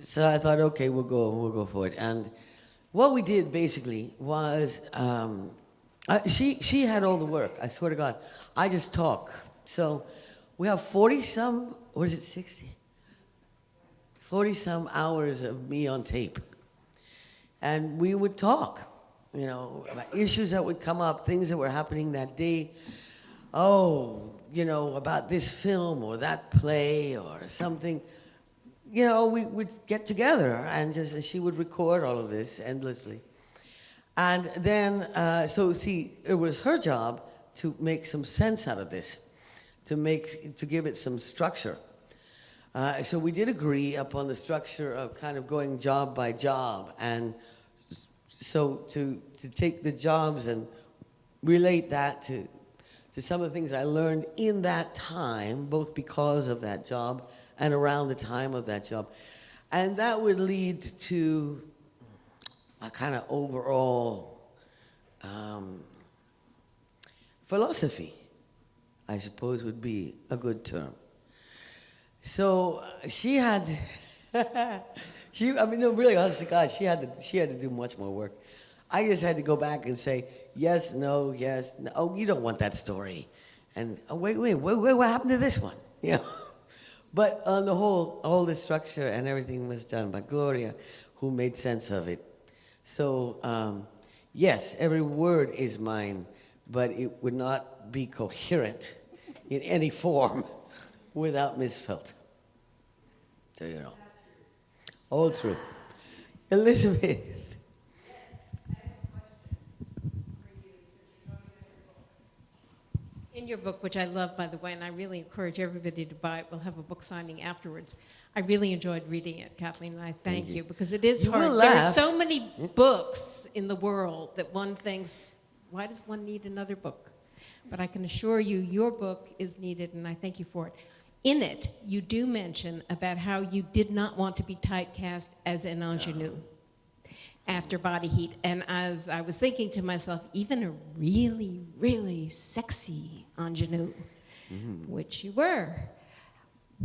so I thought, okay, we'll go, we'll go for it. And what we did basically was, um, I, she she had all the work. I swear to God, I just talk. So we have forty some, what is it, sixty? Forty some hours of me on tape, and we would talk. You know, about issues that would come up, things that were happening that day. Oh, you know, about this film or that play or something you know, we would get together and just, she would record all of this endlessly. And then, uh, so see, it was her job to make some sense out of this, to make, to give it some structure. Uh, so we did agree upon the structure of kind of going job by job, and so to to take the jobs and relate that to to some of the things I learned in that time, both because of that job and around the time of that job, and that would lead to a kind of overall um, philosophy, I suppose would be a good term. So uh, she had, she, I mean, no, really, honest to God, she had to, she had to do much more work. I just had to go back and say, yes, no, yes, no. Oh, you don't want that story. And oh, wait, wait, wait, wait, what happened to this one? You know? But on the whole, all the structure and everything was done by Gloria, who made sense of it. So, um, yes, every word is mine, but it would not be coherent in any form without Miss Feldt. So you know. All true. Elizabeth. In your book, which I love, by the way, and I really encourage everybody to buy it, we'll have a book signing afterwards. I really enjoyed reading it, Kathleen, and I thank you. you because it is You hard. There are so many books in the world that one thinks, why does one need another book? But I can assure you, your book is needed, and I thank you for it. In it, you do mention about how you did not want to be typecast as an uh-huh. ingenue after Body Heat. And as I was thinking to myself, even a really, really sexy ingenue, mm-hmm. which you were,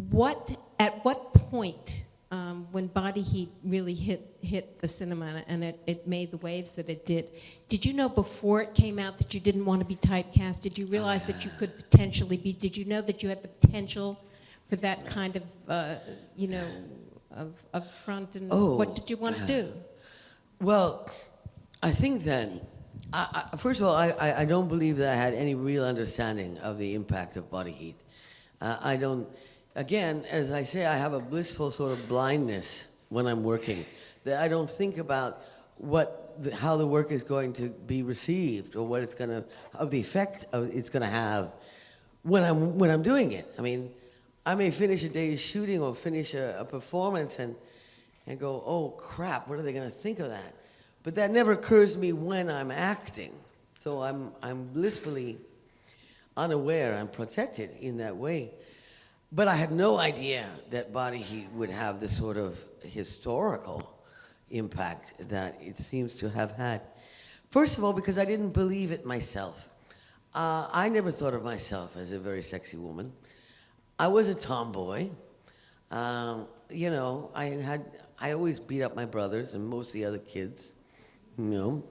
what, at what point, um, when Body Heat really hit, hit the cinema and it, it made the waves that it did, did you know before it came out that you didn't want to be typecast? Did you realize that you could potentially be, did you know that you had the potential for that kind of, uh, you know, of, of front and Oh, what did you want to do? Well, I think then, I, I, first of all, I, I, I don't believe that I had any real understanding of the impact of body heat. Uh, I don't, again, as I say, I have a blissful sort of blindness when I'm working, that I don't think about what, the, how the work is going to be received or what it's going to, of the effect of it's going to have when I'm, when I'm doing it. I mean, I may finish a day's shooting or finish a, a performance and and go, oh crap, what are they going to think of that? But that never occurs to me when I'm acting. So I'm, I'm blissfully unaware, I'm protected in that way. But I had no idea that body heat would have the sort of historical impact that it seems to have had. First of all, because I didn't believe it myself. Uh, I never thought of myself as a very sexy woman. I was a tomboy. Um, you know, I had I always beat up my brothers and most of the other kids. You know,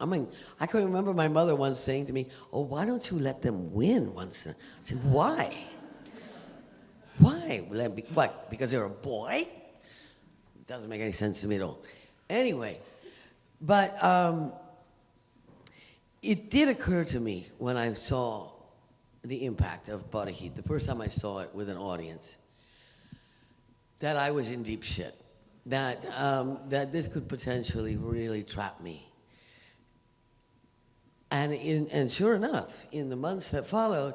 I mean, I can remember my mother once saying to me, "Oh, why don't you let them win once?" in a-" I said, "Why? Why? What? Because they're a boy? Doesn't make any sense to me at all." Anyway, but um, it did occur to me when I saw the impact of body heat the first time I saw it with an audience that I was in deep shit. That, um, that this could potentially really trap me. And, in, and sure enough, in the months that followed,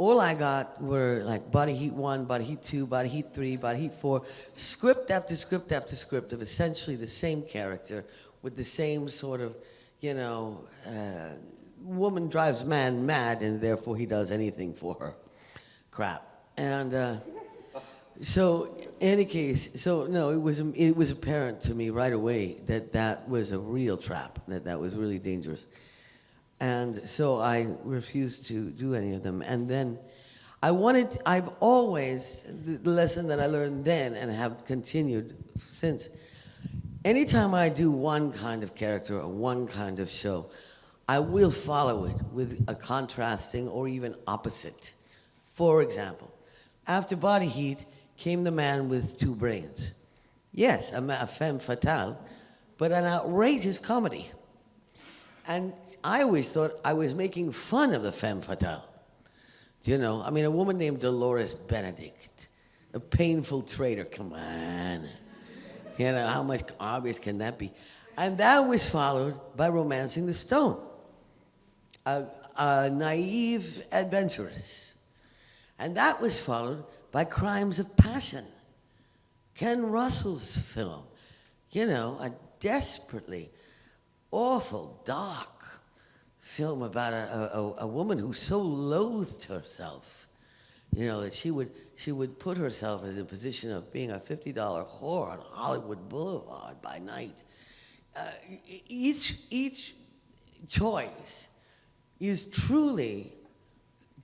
all I got were like Body Heat 1, Body Heat 2, Body Heat 3, Body Heat 4, script after script after script of essentially the same character with the same sort of, you know, uh, woman drives man mad and therefore he does anything for her crap. And uh, so, in any case, so no, it was it was apparent to me right away that that was a real trap, that that was really dangerous, and so I refused to do any of them. And then, I wanted. I've always the, lesson that I learned then and have continued since. Anytime I do one kind of character or one kind of show, I will follow it with a contrasting or even opposite. For example, after Body Heat came the man with two brains. Yes, a, a femme fatale, but an outrageous comedy. And I always thought I was making fun of the femme fatale. You know, I mean, a woman named Dolores Benedict, a painful traitor, come on. You know, how much obvious can that be? And that was followed by Romancing the Stone, a, a naive adventuress. And that was followed by Crimes of Passion, Ken Russell's film. You know, a desperately awful, dark film about a, a, a woman who so loathed herself, you know, that she would, she would put herself in the position of being a $50 whore on Hollywood Boulevard by night. Uh, each, each choice is truly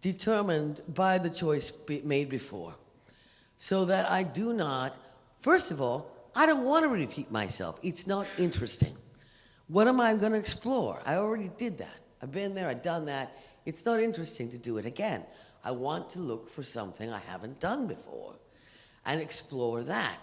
determined by the choice be made before. So that I do not, first of all, I don't want to repeat myself. It's not interesting. What am I going to explore? I already did that. I've been there, I've done that. It's not interesting to do it again. I want to look for something I haven't done before and explore that.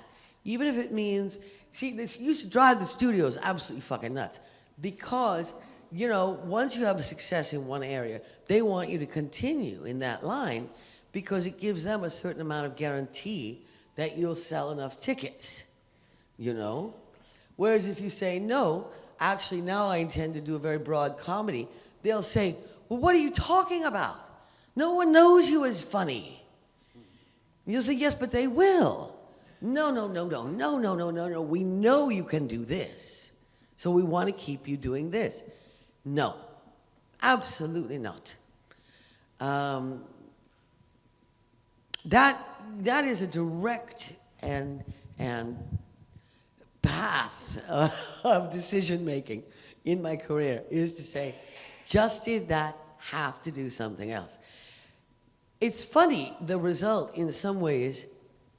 Even if it means, see, this used to drive the studios absolutely fucking nuts because, you know, once you have a success in one area, they want you to continue in that line because it gives them a certain amount of guarantee that you'll sell enough tickets, you know? Whereas if you say, no, actually now I intend to do a very broad comedy, they'll say, well, what are you talking about? No one knows you as funny. You'll say, yes, but they will. No, no, no, no, no, no, no, no, no. We know you can do this. So we want to keep you doing this. No, absolutely not. Um, that, that is a direct and, and path of decision making in my career is to say, just did that, have to do something else. It's funny, the result in some ways,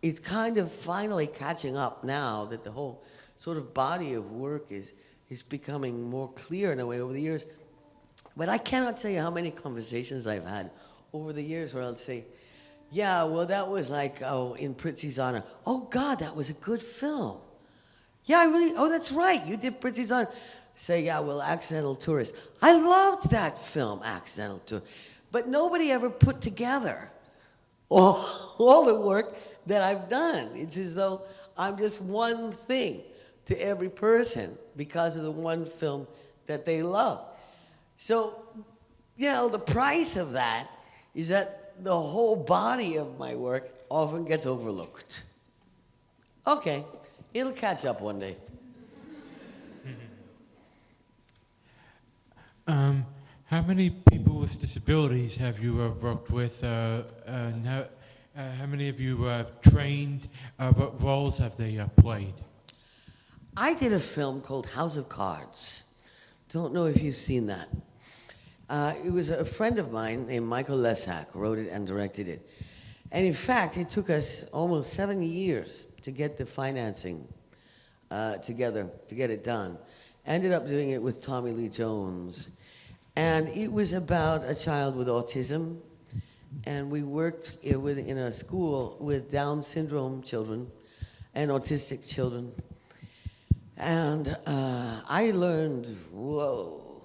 it's kind of finally catching up now that the whole sort of body of work is, is becoming more clear in a way over the years. But I cannot tell you how many conversations I've had over the years where I'll say, yeah, well, that was like, oh, in Prizzi's honor. Oh, God, that was a good film. Yeah, I really, oh, that's right, you did Prizzi's honor. Say, yeah, well, Accidental Tourist. I loved that film, Accidental Tourist. But nobody ever put together all, all the work that I've done. It's as though I'm just one thing to every person because of the one film that they love. So, you know, the price of that is that the whole body of my work often gets overlooked. Okay, it'll catch up one day. Um, how many people with disabilities have you uh, worked with? Uh, and how, uh, how many of you uh, trained? Uh, what roles have they uh, played? I did a film called House of Cards. Don't know if you've seen that. Uh, it was a friend of mine named Michael Lessac wrote it and directed it. And in fact, it took us almost seven years to get the financing uh, together, to get it done. Ended up doing it with Tommy Lee Jones. And it was about a child with autism. And we worked i- with, in a school with Down syndrome children and autistic children. And uh, I learned, whoa,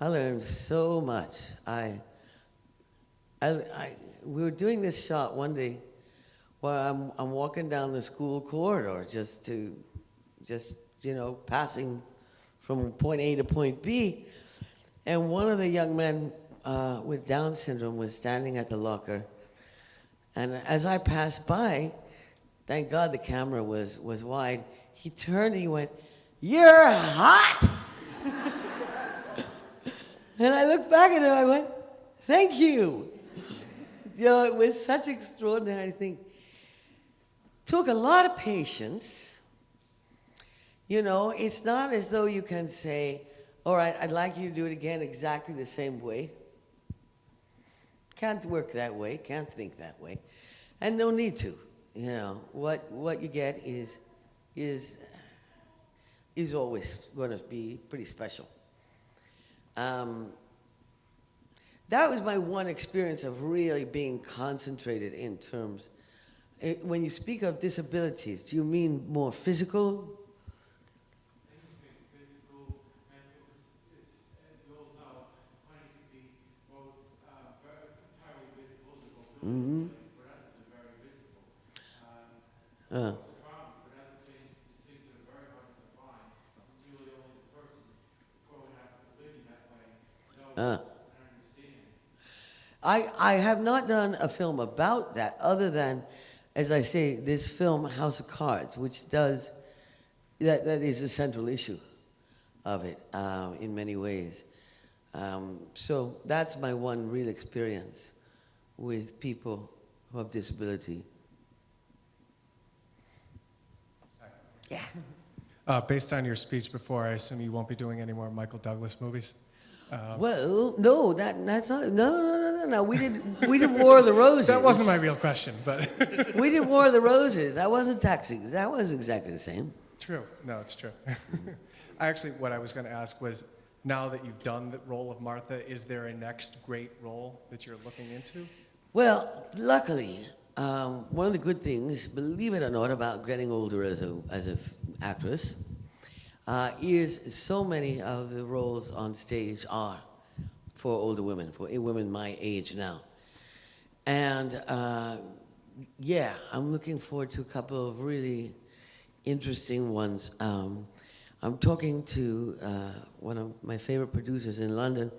I learned so much. I, I, I, we were doing this shot one day where I'm, I'm walking down the school corridor just to, just, you know, passing from point A to point B. And one of the young men uh, with Down syndrome was standing at the locker. And as I passed by, thank God the camera was, was wide, he turned and he went, You're hot! and I looked back at him, I went, Thank you. You know, it was such extraordinary thing. Took a lot of patience. You know, it's not as though you can say, All right, I'd like you to do it again exactly the same way. Can't work that way, can't think that way. And no need to. You know, what, what you get is, is, is always going to be pretty special. Um, that was my one experience of really being concentrated in terms. Eh, When you speak of disabilities, do you mean more physical? Mm-hmm. Uh. Uh. I, I have not done a film about that other than, as I say, this film, House of Cards, which does, that, that is the central issue of it um, in many ways. Um, so that's my one real experience with people who have disability. Yeah. Uh, based on your speech before, I assume you won't be doing any more Michael Douglas movies? Um, Well, no, that, that's not, no, no, no, no, no, we did, we did War of the Roses. that wasn't my real question, but We did War of the Roses. That wasn't taxis. That was exactly the same. true. No, it's true. I actually, what I was going to ask was, now that you've done the role of Martha, is there a next great role that you're looking into? Well, luckily, um, one of the good things, believe it or not, about getting older as a as an actress, uh, is so many of the roles on stage are for older women, for women my age now, and uh, yeah, I'm looking forward to a couple of really interesting ones. Um, I'm talking to uh, one of my favorite producers in London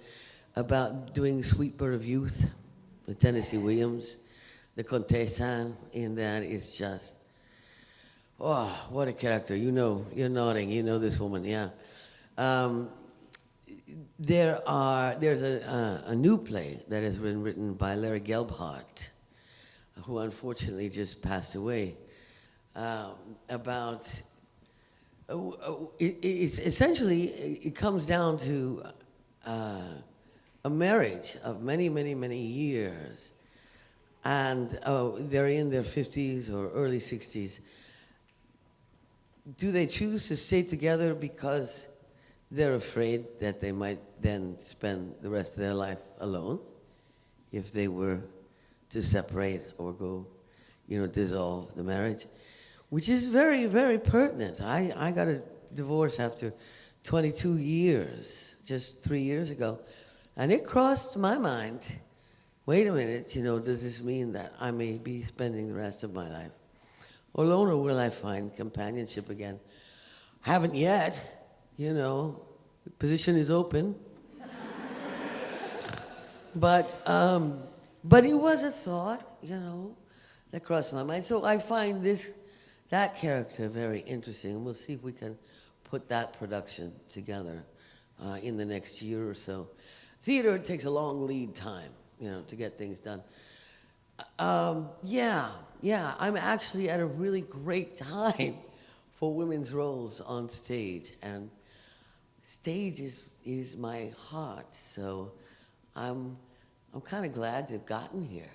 about doing Sweet Bird of Youth, the Tennessee Williams, the Contessa in that is just, oh, what a character. You know, you're nodding, you know this woman, yeah. Um, there are, there's a, a, a new play that has been written by Larry Gelbart, who unfortunately just passed away, um, about uh, uh, it, it's essentially it comes down to uh, a marriage of many, many, many years, and uh, they're in their 50s or early 60s. Do they choose to stay together because they're afraid that they might then spend the rest of their life alone if they were to separate or go, you know, dissolve the marriage? which is very, very pertinent. I, I got a divorce after 22 years, just three years ago, and it crossed my mind, wait a minute, you know, does this mean that I may be spending the rest of my life alone, or will I find companionship again? Haven't yet, you know, position is open. but, um, but it was a thought, you know, that crossed my mind. So I find this that character very interesting, we'll see if we can put that production together uh, in the next year or so. Theater takes a long lead time, you know, to get things done. Um, yeah, yeah, I'm actually at a really great time for women's roles on stage, and stage is, is my heart, so I'm, I'm kind of glad to have gotten here.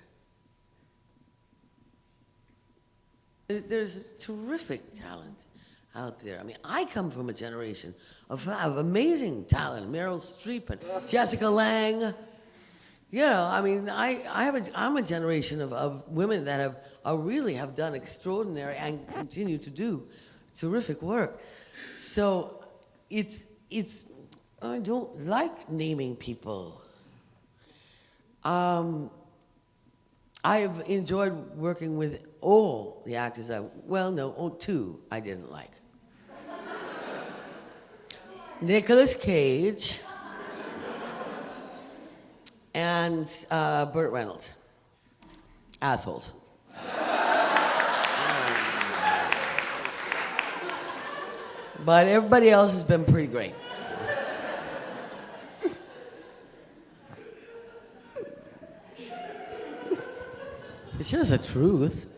There's terrific talent out there. I mean, I come from a generation of, of amazing talent. Meryl Streep and Jessica Lange. You know, I mean, I, I have a, I'm a generation of, of women that have are really have done extraordinary and continue to do terrific work. So it's, it's I don't like naming people. Um, I've enjoyed working with all the actors I, well, no, two I didn't like. Nicolas Cage and uh, Burt Reynolds. Assholes. but everybody else has been pretty great. It's just the truth.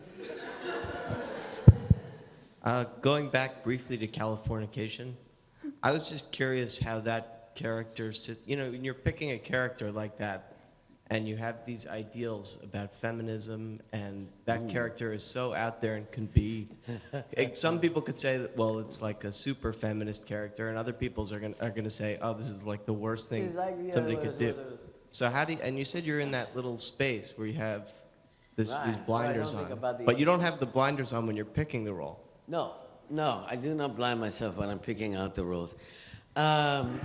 Uh, going back briefly to Californication, I was just curious how that character, sit, you know, when you're picking a character like that, and you have these ideals about feminism, and that Ooh. character is so out there and can be. it- some people could say that, well, it's like a super feminist character, and other people's are gonna are gonna say, oh, this is like the worst thing like, yeah, somebody it could was- do. was- was- So how do you, and you said you're in that little space where you have this, Right, these blinders don't on, but you don't have the blinders on when you're picking the role. No, no, I do not blind myself when I'm picking out the roles. Um,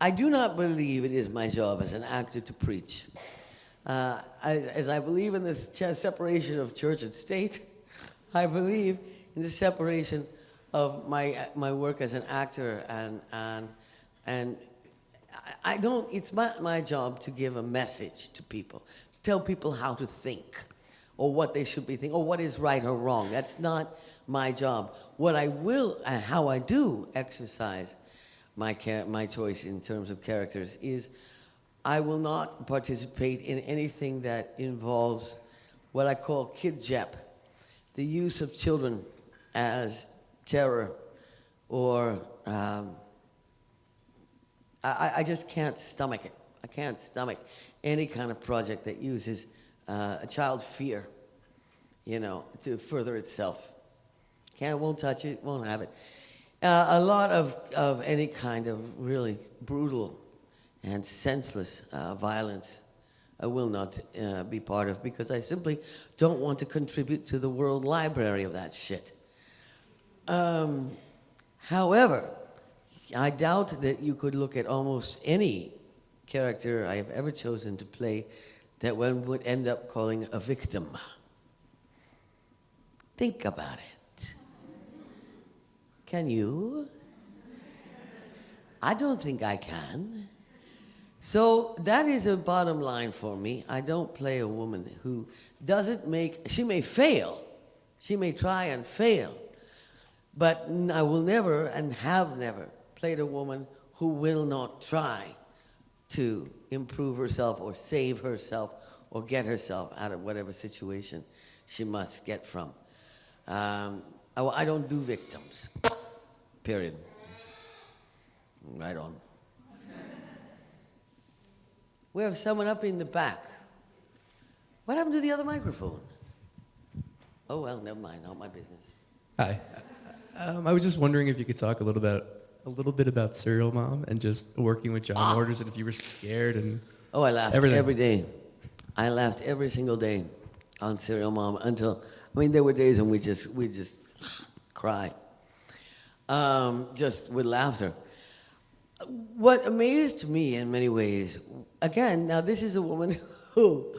I do not believe it is my job as an actor to preach. Uh, as, as I believe in this ch- separation of church and state, I believe in the separation of my, my work as an actor and, and, and I, don't, it's not my job to give a message to people, tell people how to think or what they should be thinking or what is right or wrong. That's not my job. What I will, and how I do exercise my, my choice in terms of characters is I will not participate in anything that involves what I call kid jep, the use of children as terror or um, I, I- I just can't stomach it. I can't stomach any kind of project that uses uh, a child fear, you know, to further itself. Can't, won't touch it, won't have it. Uh, a lot of, of any kind of really brutal and senseless uh, violence I will not uh, be part of because I simply don't want to contribute to the world library of that shit. Um, however, I doubt that you could look at almost any character I have ever chosen to play that one would end up calling a victim. Think about it. Can you? I don't think I can. So that is a bottom line for me. I don't play a woman who doesn't make, she may fail, she may try and fail, but I will never and have never played a woman who will not try to improve herself or save herself or get herself out of whatever situation she must get from. Um, I, I don't do victims, period. Right on. We have someone up in the back. What happened to the other microphone? Oh, well, never mind, not my business. Hi. Um, I was just wondering if you could talk a little bit, a little bit about Serial Mom and just working with John Waters, and if you were scared and Oh, I laughed everything. every day. I laughed every single day on Serial Mom until, I mean, there were days when we just, we just cry, um, just with laughter. What amazed me in many ways, again, now this is a woman who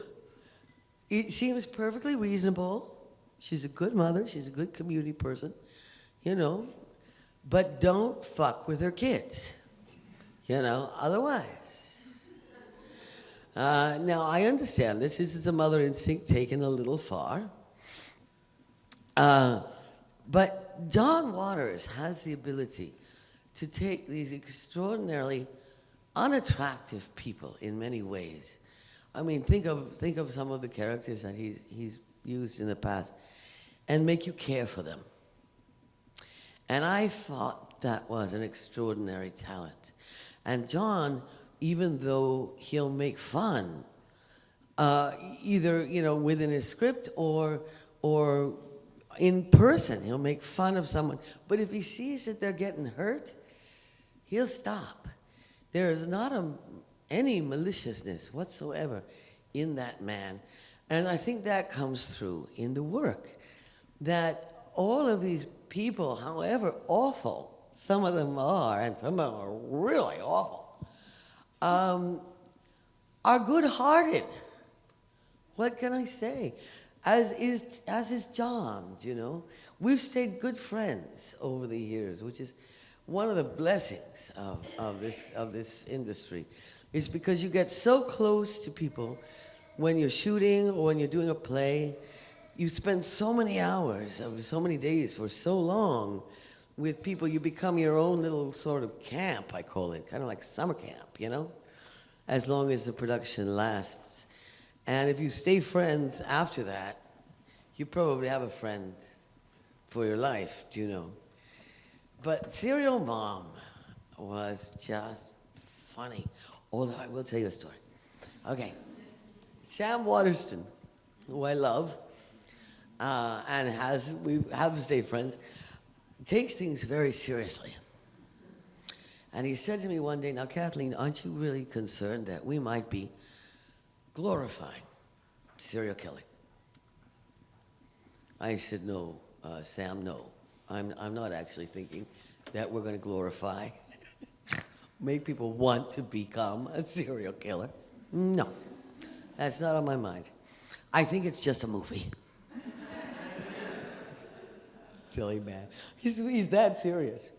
it seems perfectly reasonable. She's a good mother. She's a good community person, you know, but don't fuck with her kids, you know, otherwise. Uh, now, I understand this. This is a mother instinct taken a little far. Uh, but John Waters has the ability to take these extraordinarily unattractive people in many ways. I mean, think of, think of some of the characters that he's, he's used in the past and make you care for them. And I thought that was an extraordinary talent. And John, even though he'll make fun, uh, either you know within his script or or in person, he'll make fun of someone. But if he sees that they're getting hurt, he'll stop. There is not a, any maliciousness whatsoever in that man. And I think that comes through in the work. That all of these people, however awful some of them are, and some of them are really awful, um, are good hearted. What can I say? As is, as is John, you know. We've stayed good friends over the years, which is one of the blessings of, of, this, of this industry. Is because you get so close to people when you're shooting or when you're doing a play. You spend so many hours of so many days for so long with people, you become your own little sort of camp, I call it, kind of like summer camp, you know? As long as the production lasts. And if you stay friends after that, you probably have a friend for your life, do you know? But Serial Mom was just funny. Although I will tell you a story. Okay. Sam Waterston, who I love, uh, and has we have stayed friends, takes things very seriously. And he said to me one day, Now, Kathleen, aren't you really concerned that we might be glorifying serial killing? I said, No, uh, Sam, no. I'm, I'm not actually thinking that we're going to glorify, make people want to become a serial killer. No, that's not on my mind. I think it's just a movie. Silly man. He's, he's that serious.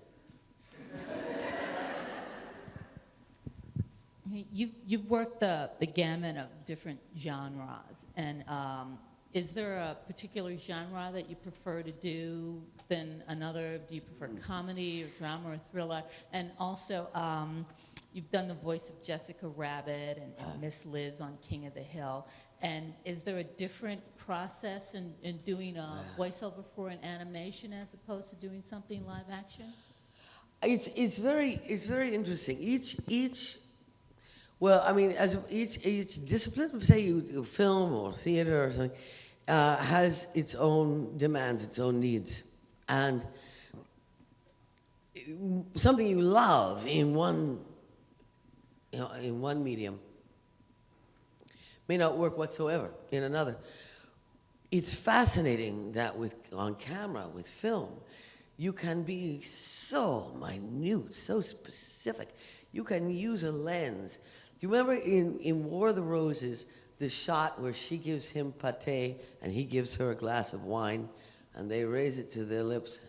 You've, you've worked the, the gamut of different genres, and um, is there a particular genre that you prefer to do than another? Do you prefer comedy or drama or thriller? And also, um, you've done the voice of Jessica Rabbit and, and Miss Liz on King of the Hill. And is there a different process in, in doing a voiceover for an animation as opposed to doing something live action? It's, it's, very, it's very interesting. Each, each, well, I mean, as each, each discipline, say you do film or theater or something, uh, has its own demands, its own needs. And something you love in one, you know, in one medium may not work whatsoever in another. It's fascinating that with on camera, with film, you can be so minute, so specific. You can use a lens. Do you remember in, in War of the Roses, the shot where she gives him pate and he gives her a glass of wine and they raise it to their lips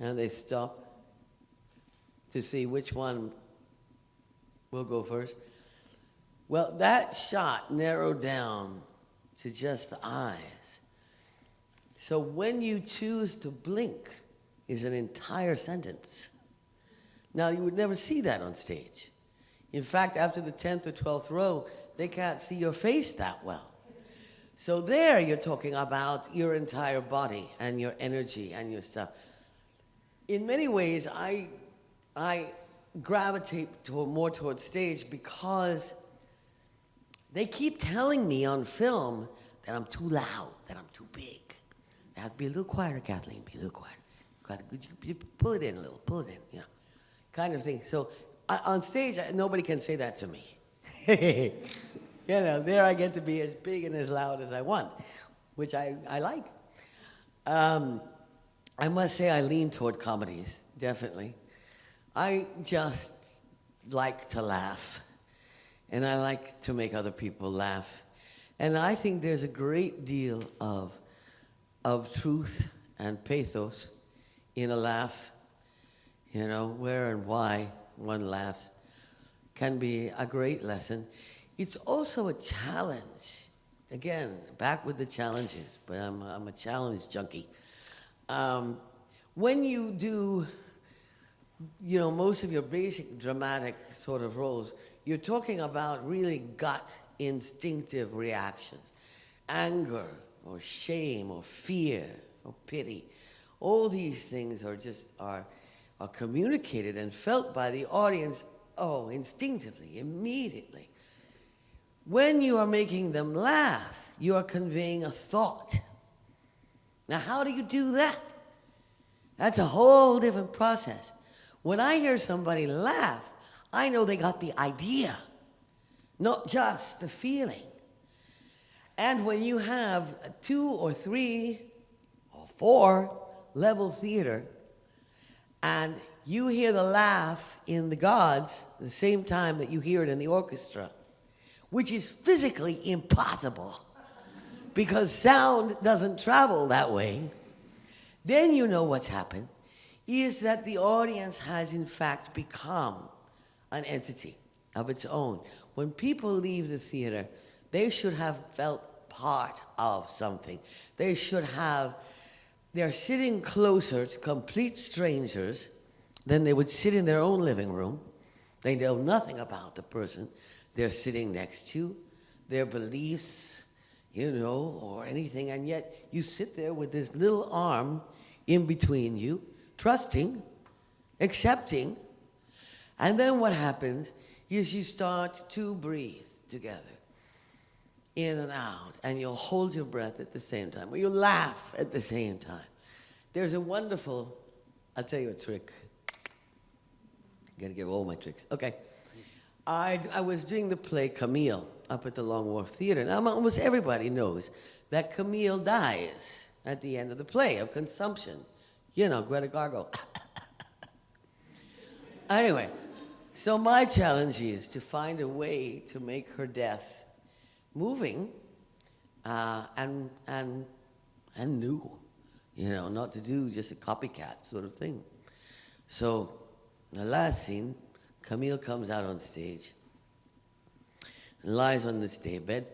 and they stop to see which one will go first? Well, that shot narrowed down to just the eyes. So when you choose to blink is an entire sentence. Now, you would never see that on stage. In fact, after the 10th or 12th row, they can't see your face that well. So there you're talking about your entire body and your energy and your stuff. In many ways, I, I gravitate more towards stage because they keep telling me on film that I'm too loud, that I'm too big. Now be a little quieter, Kathleen, be a little quieter. Pull it in a little, pull it in, you know, kind of thing. So I- on stage, I- nobody can say that to me. you know, there I get to be as big and as loud as I want, which I, I like. Um, I must say I lean toward comedies, definitely. I just like to laugh, and I like to make other people laugh. And I think there's a great deal of, of truth and pathos in a laugh. You know, where and why one laughs can be a great lesson. It's also a challenge. Again, back with the challenges, but I'm, I'm a challenge junkie. Um, when you do, you know, most of your basic dramatic sort of roles, you're talking about really gut instinctive reactions. Anger or shame or fear or pity. All these things are just, are, are communicated and felt by the audience, oh, instinctively, immediately. When you are making them laugh, you are conveying a thought. Now, how do you do that? That's a whole different process. When I hear somebody laugh, I know they got the idea, not just the feeling. And when you have two or three or four level theater, and you hear the laugh in the gods the same time that you hear it in the orchestra, which is physically impossible because sound doesn't travel that way, then you know what's happened is that the audience has in fact become an entity of its own. When people leave the theater, they should have felt part of something. They should have, they're sitting closer to complete strangers than they would sit in their own living room. They know nothing about the person they're sitting next to, their beliefs, you know, or anything, and yet you sit there with this little arm in between you, trusting, accepting, and then what happens is you start to breathe together, in and out, and you'll hold your breath at the same time, or you'll laugh at the same time. There's a wonderful, I'll tell you a trick. Gotta give all my tricks. Okay. I, I was doing the play Camille up at the Long Wharf Theater. Now, almost everybody knows that Camille dies at the end of the play of consumption. You know, Greta Garbo. anyway, so my challenge is to find a way to make her death moving uh, and, and, and new. You know, not to do just a copycat sort of thing. So the last scene, Camille comes out on stage and lies on this daybed,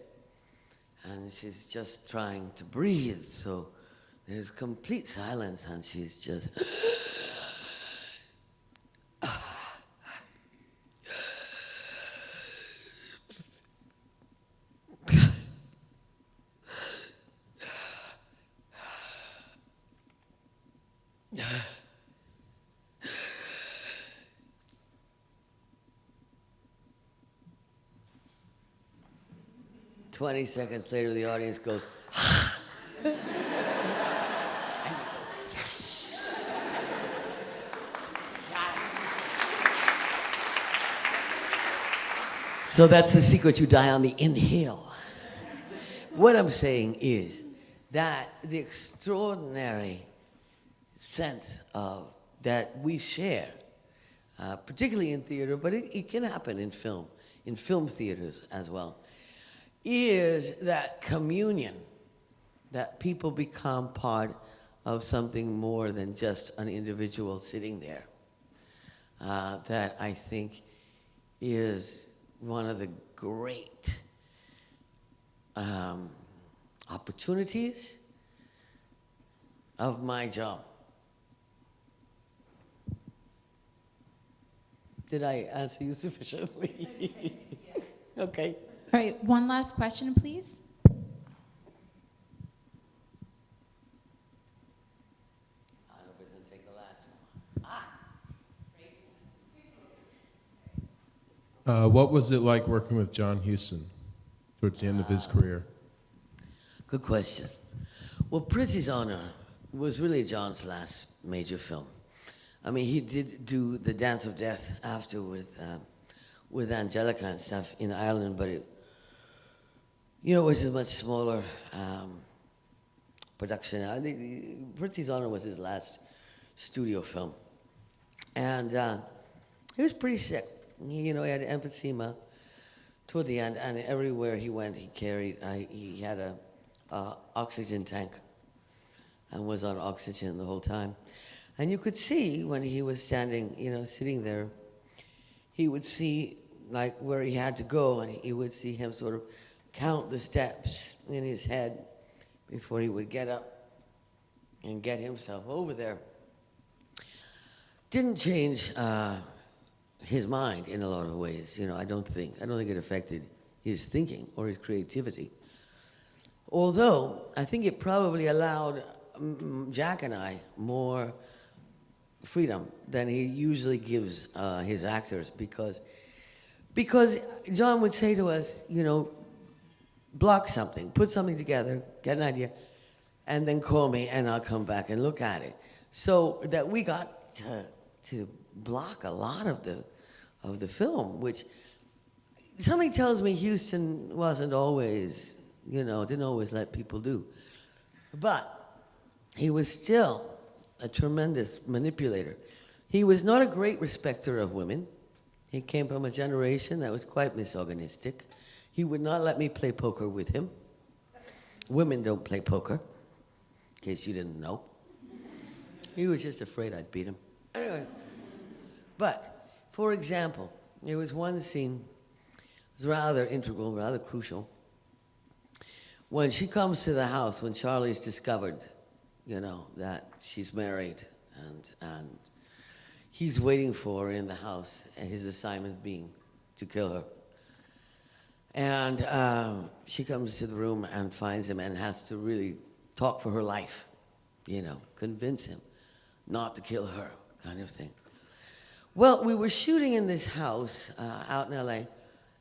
and she's just trying to breathe. So there's complete silence, and she's just. Twenty seconds later, the audience goes. So that's the secret. You die on the inhale. What I'm saying is that the extraordinary sense of that we share, uh, particularly in theater, but it, it can happen in film, in film theaters as well, is that communion, that people become part of something more than just an individual sitting there. Uh, that I think is one of the great um, opportunities of my job. Did I answer you sufficiently? okay. All right, one last question, please. Uh, what was it like working with John Huston towards the end of his career? Good question. Well, Prizzi's Honor was really John's last major film. I mean, he did do The Dance of Death after with, um, with Anjelica and stuff in Ireland, but it, you know, it was a much smaller um, production. I think Prizzi's Honor was his last studio film. And uh, he was pretty sick. He, you know, he had emphysema toward the end, and everywhere he went, he carried, uh, he had a oxygen tank and was on oxygen the whole time. And you could see when he was standing, you know, sitting there, he would see like where he had to go, and he would see him sort of count the steps in his head before he would get up and get himself over there. Didn't change uh, his mind in a lot of ways. You know, I don't think. I don't think it affected his thinking or his creativity. Although I think it probably allowed mm, Jack and I more freedom than he usually gives uh, his actors because because John would say to us, you know, block something, put something together, get an idea, and then call me and I'll come back and look at it. So that we got to, to block a lot of the of the film, which something tells me Huston wasn't always, you know, didn't always let people do. But he was still a tremendous manipulator. He was not a great respecter of women. He came from a generation that was quite misogynistic. He would not let me play poker with him. Women don't play poker, in case you didn't know. He was just afraid I'd beat him. Anyway, but for example, there was one scene, it was rather integral, rather crucial. When she comes to the house, when Charlie's discovered, you know, that she's married and, and he's waiting for her in the house, and his assignment being to kill her. And um, she comes to the room and finds him and has to really talk for her life, you know, convince him not to kill her, kind of thing. Well, we were shooting in this house uh, out in LA,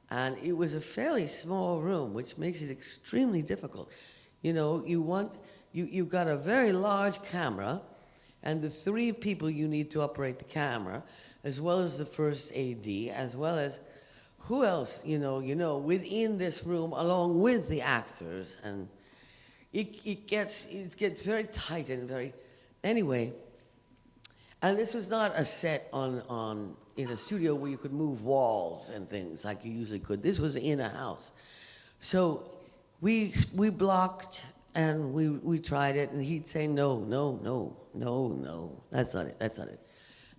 and it was a fairly small room, which makes it extremely difficult. You know, you want, you, you've got a very large camera, and the three people you need to operate the camera, as well as the first AD, as well as who else, you know, you know, within this room, along with the actors, and it, it gets, it gets very tight and very, anyway, and this was not a set on, on in a studio where you could move walls and things like you usually could. This was in a house. So we, we blocked and we, we tried it and he'd say, no, no, no, no, no, that's not it, that's not it.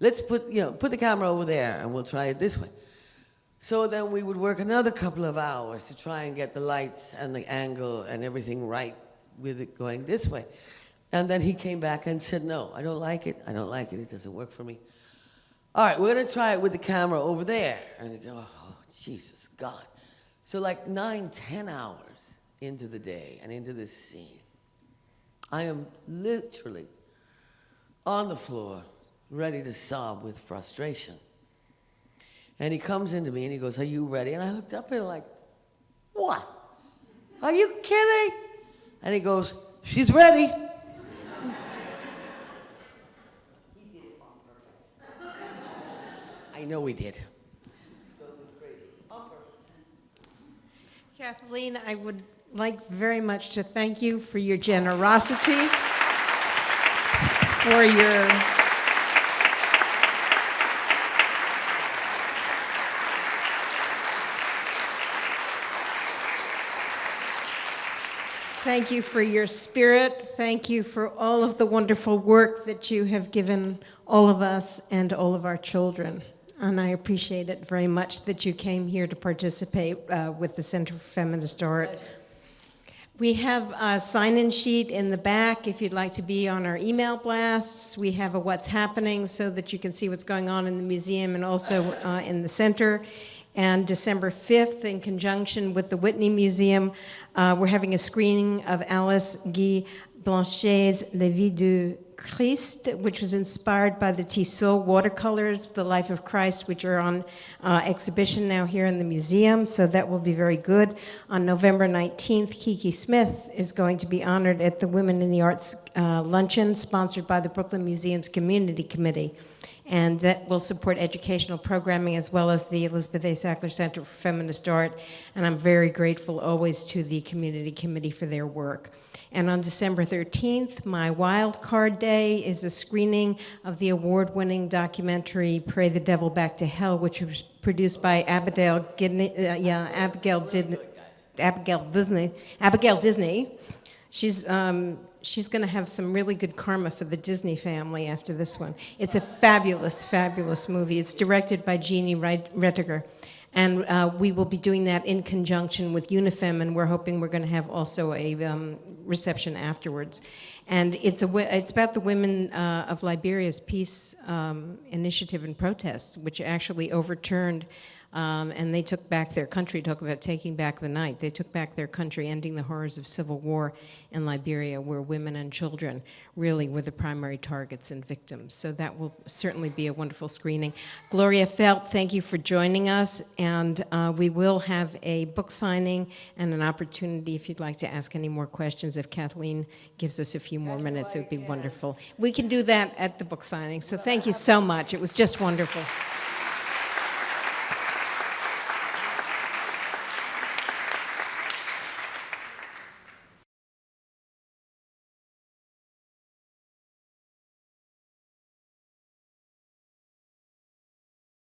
let's put, you know, put the camera over there and we'll try it this way. So then we would work another couple of hours to try and get the lights and the angle and everything right with it going this way. And then he came back and said, no, I don't like it. I don't like it. It doesn't work for me. All right, we're going to try it with the camera over there. And it, oh, Jesus, God. So like nine, ten hours into the day and into this scene, I am literally on the floor, ready to sob with frustration. And he comes into me and he goes, Are you ready? And I looked up and like, What? Are you kidding? And he goes, She's ready. I know he did. Kathleen, I would like very much to thank you for your generosity, for your Thank you for your spirit. Thank you for all of the wonderful work that you have given all of us and all of our children. And I appreciate it very much that you came here to participate uh, with the Center for Feminist Art. We have a sign-in sheet in the back if you'd like to be on our email blasts. We have a what's happening so that you can see what's going on in the museum and also uh, in the center. And December 5th, in conjunction with the Whitney Museum, uh, we're having a screening of Alice Guy Blaché's La Vie du Christ, which was inspired by the Tissot watercolors, The Life of Christ, which are on uh, exhibition now here in the museum, so that will be very good. On November 19th, Kiki Smith is going to be honored at the Women in the Arts uh, luncheon, sponsored by the Brooklyn Museum's Community Committee. And that will support educational programming as well as the Elizabeth A. Sackler Center for Feminist Art. And I'm very grateful always to the Community Committee for their work. And on December 13th, my wild card day is a screening of the award-winning documentary Pray the Devil Back to Hell, which was produced by Abigail, Gidney, uh, yeah, Abigail, Did, Abigail Disney. Abigail Disney. She's, um, she's going to have some really good karma for the Disney family after this one. It's a fabulous, fabulous movie. It's directed by Gini Reticker. And uh, we will be doing that in conjunction with UNIFEM, and we're hoping we're going to have also a um, reception afterwards. And it's, a, it's about the women uh, of Liberia's peace um, initiative and protests, which actually overturned um, and they took back their country, talk about taking back the night. They took back their country, ending the horrors of civil war in Liberia, where women and children really were the primary targets and victims. So that will certainly be a wonderful screening. Gloria Feldt, thank you for joining us. And uh, we will have a book signing and an opportunity if you'd like to ask any more questions. If Kathleen gives us a few more minutes, it would be wonderful. We can do that at the book signing. So thank you so much. It was just wonderful.